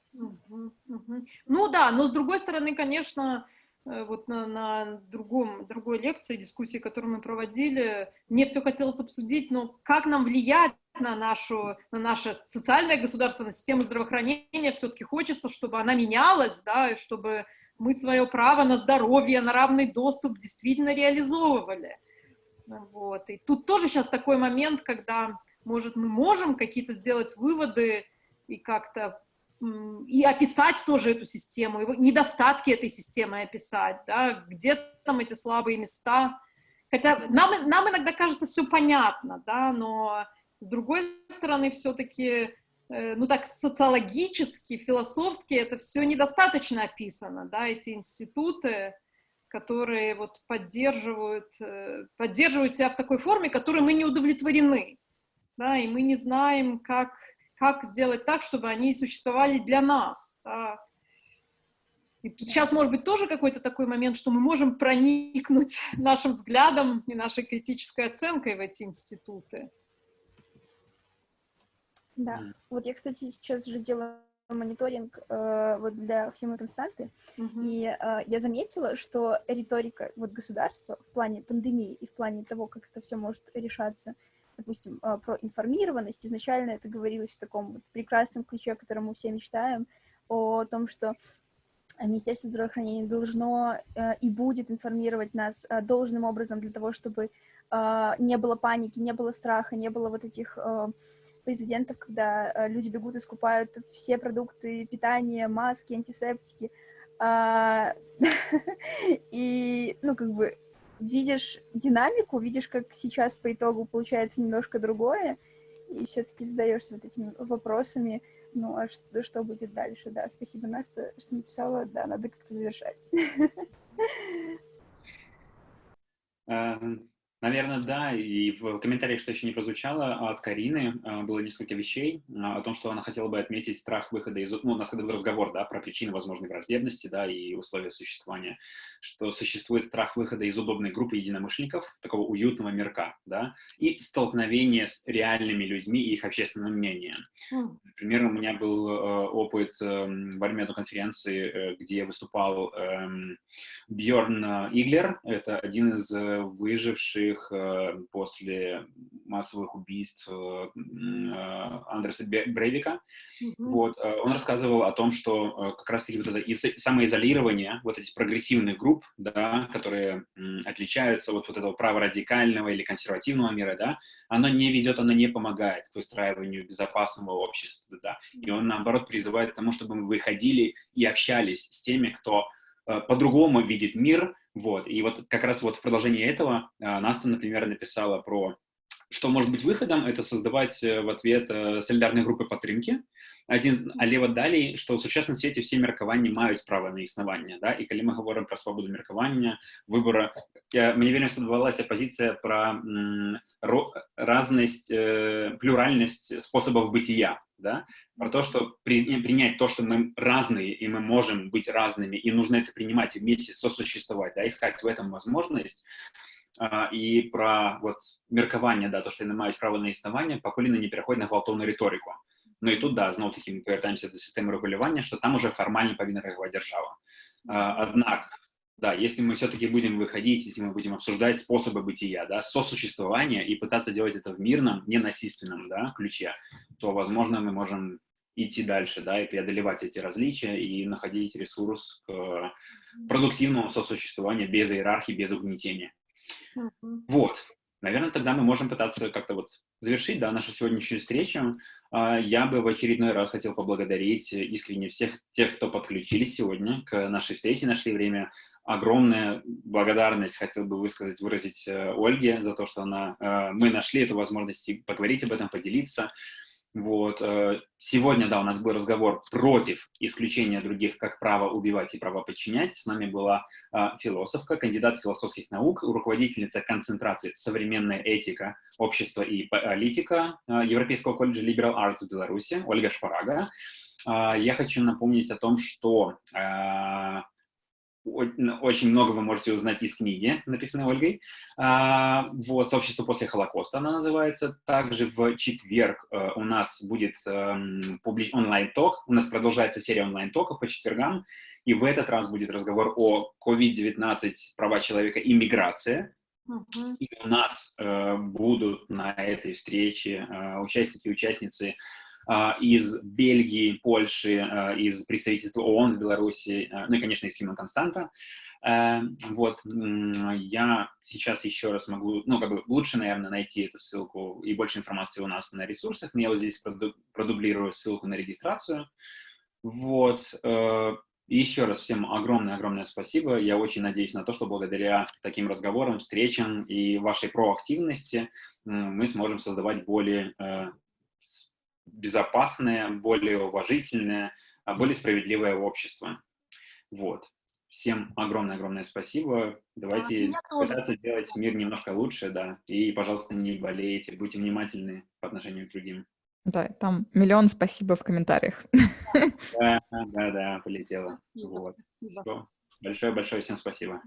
Ну да, но с другой стороны, конечно, э, вот на, на другом, другой лекции, дискуссии, которую мы проводили, мне все хотелось обсудить, но как нам влиять на, нашу, на наше социальное государство, на систему здравоохранения, все-таки хочется, чтобы она менялась, да, и чтобы мы свое право на здоровье, на равный доступ действительно реализовывали. Вот. И тут тоже сейчас такой момент, когда, может, мы можем какие-то сделать выводы и как-то и описать тоже эту систему, его, недостатки этой системы описать, да, где там эти слабые места. Хотя нам, нам иногда кажется все понятно, да, но с другой стороны все-таки Э, ну так социологически, философски это все недостаточно описано, да, эти институты, которые вот поддерживают, э, поддерживают себя в такой форме, которой мы не удовлетворены, да, и мы не знаем, как, как сделать так, чтобы они существовали для нас, да. И тут сейчас может быть тоже какой-то такой момент, что мы можем проникнуть нашим взглядом и нашей критической оценкой в эти институты. Да. Mm. Вот я, кстати, сейчас же делаю мониторинг э, вот для Human Константы, mm-hmm. и э, я заметила, что риторика вот государства в плане пандемии и в плане того, как это все может решаться, допустим, а, про информированность. Изначально это говорилось в таком прекрасном ключе, о котором мы все мечтаем, о том, что Министерство здравоохранения должно э, и будет информировать нас э, должным образом для того, чтобы э, не было паники, не было страха, не было вот этих прецедентов, когда люди бегут и скупают все продукты питания, маски, антисептики. А, и, ну, как бы, видишь динамику, видишь, как сейчас по итогу получается немножко другое, и все-таки задаешься вот этими вопросами, ну, а что, что будет дальше, да, спасибо, Настя, что написала, да, надо как-то завершать. Эм, Наверное, да. И в комментариях, что еще не прозвучало, от Карины а, было несколько вещей а, о том, что она хотела бы отметить страх выхода из... Ну, у нас когда был разговор, да, про причины возможной враждебности, да, и условия существования, что существует страх выхода из удобной группы единомышленников, такого уютного мирка, да, и столкновение с реальными людьми и их общественным мнением. Mm. Например, у меня был э, опыт э, во время одной конференции, э, где выступал э, Бьорн Иглер, это один из э, выживших их э, после массовых убийств э, э, Андреса Брейвика. Mm-hmm. Вот, он рассказывал о том, что как раз-таки вот это самоизолирование вот этих прогрессивных групп, да, которые отличаются от вот этого праворадикального или консервативного мира, да, оно не ведет, оно не помогает выстраиванию безопасного общества, да, и он, наоборот, призывает к тому, чтобы мы выходили и общались с теми, кто по-другому видит мир, вот, и вот как раз вот в продолжении этого а, Наста, например, написала про что может быть выходом, это создавать э, в ответ э, солидарные группы падтрымкі. Адзін але вот далей што ў сучасным свеце все меркаванні маюць права на існаванне да? і калі мы говорим про свободу меркавання выбора я, мне вельмі спадабалася пазіцыя про разность э, плюральнасць способов бытия да? про то, что при, принять то, что мы разные, и мы можем быть разными, и нужно это принимать и вместе сосуществовать, да, искать в этом возможность, а, и про вот меркаванне да то что яны маюць права на існаванне пакуль яны не пераходзяць на гвалтоўную рыторыку Ну і тут да зноў таки мы повяртаемся до сістэмы рэгулявання что там уже фармальна павінна рэагаваць держава аднак да если мы все-таки будем выходить если мы будем обсуждать способы бытия да сосуществования и пытаться делать это в мирном ненасильственном да ключе то возможно мы можем идти дальше, да, и преодолевать эти различия и находить ресурс к продуктивному сосуществованию без иерархии, без угнетения. Вот. Наверное, тогда мы можем пытаться как-то вот завершить да, нашу сегодняшнюю встречу. А, я бы в очередной раз хотел поблагодарить искренне всех тех, кто подключились сегодня к нашей встрече, нашли время. Огромная благодарность хотел бы высказать, выразить э, Ольге за то, что она, э, мы нашли эту возможность поговорить об этом, поделиться. Вот. Э, сегодня, да, у нас был разговор против исключения других как право убивать и право подчинять. С нами была а, философка, кандидат философских наук, руководительница концентрации «Современная этика, общество и политика» а, Европейского колледжа Liberal Arts в Беларуси, Ольга Шпарага. Я хочу напомнить о том, что очень много вы можете узнать из книги, написанной Ольгой. А, вот, «Сообщество после Холокоста» она называется. Также в четверг э, у нас будет эм, онлайн-ток. У нас продолжается серия онлайн-токов по четвергам. И в этот раз будет разговор о COVID-19, права человека и миграция. И у нас э, будут на этой встрече э, участники и участницы из Бельгии, Польши, а, из представительства ООН в Беларуси, а, ну и, конечно, из Хима Константа. Вот, я сейчас еще раз могу, ну, как бы лучше, наверное, найти эту ссылку и больше информации у нас на ресурсах, но я вот здесь продублирую ссылку на регистрацию. Вот, э, еще раз всем огромное-огромное спасибо. Я очень надеюсь на то, что благодаря таким разговорам, встречам и вашей проактивности мы сможем создавать более э, безопасное, более уважительное, а более справедливое общество. Вот. Всем огромное-огромное спасибо. Давайте а, пытаться делать мир немножко лучше, да. И, пожалуйста, не болейте, будьте внимательны по отношению к другим. Да, там миллион спасибо в комментариях. Да, да, да, полетело. Спасибо, вот. Большое-большое всем спасибо.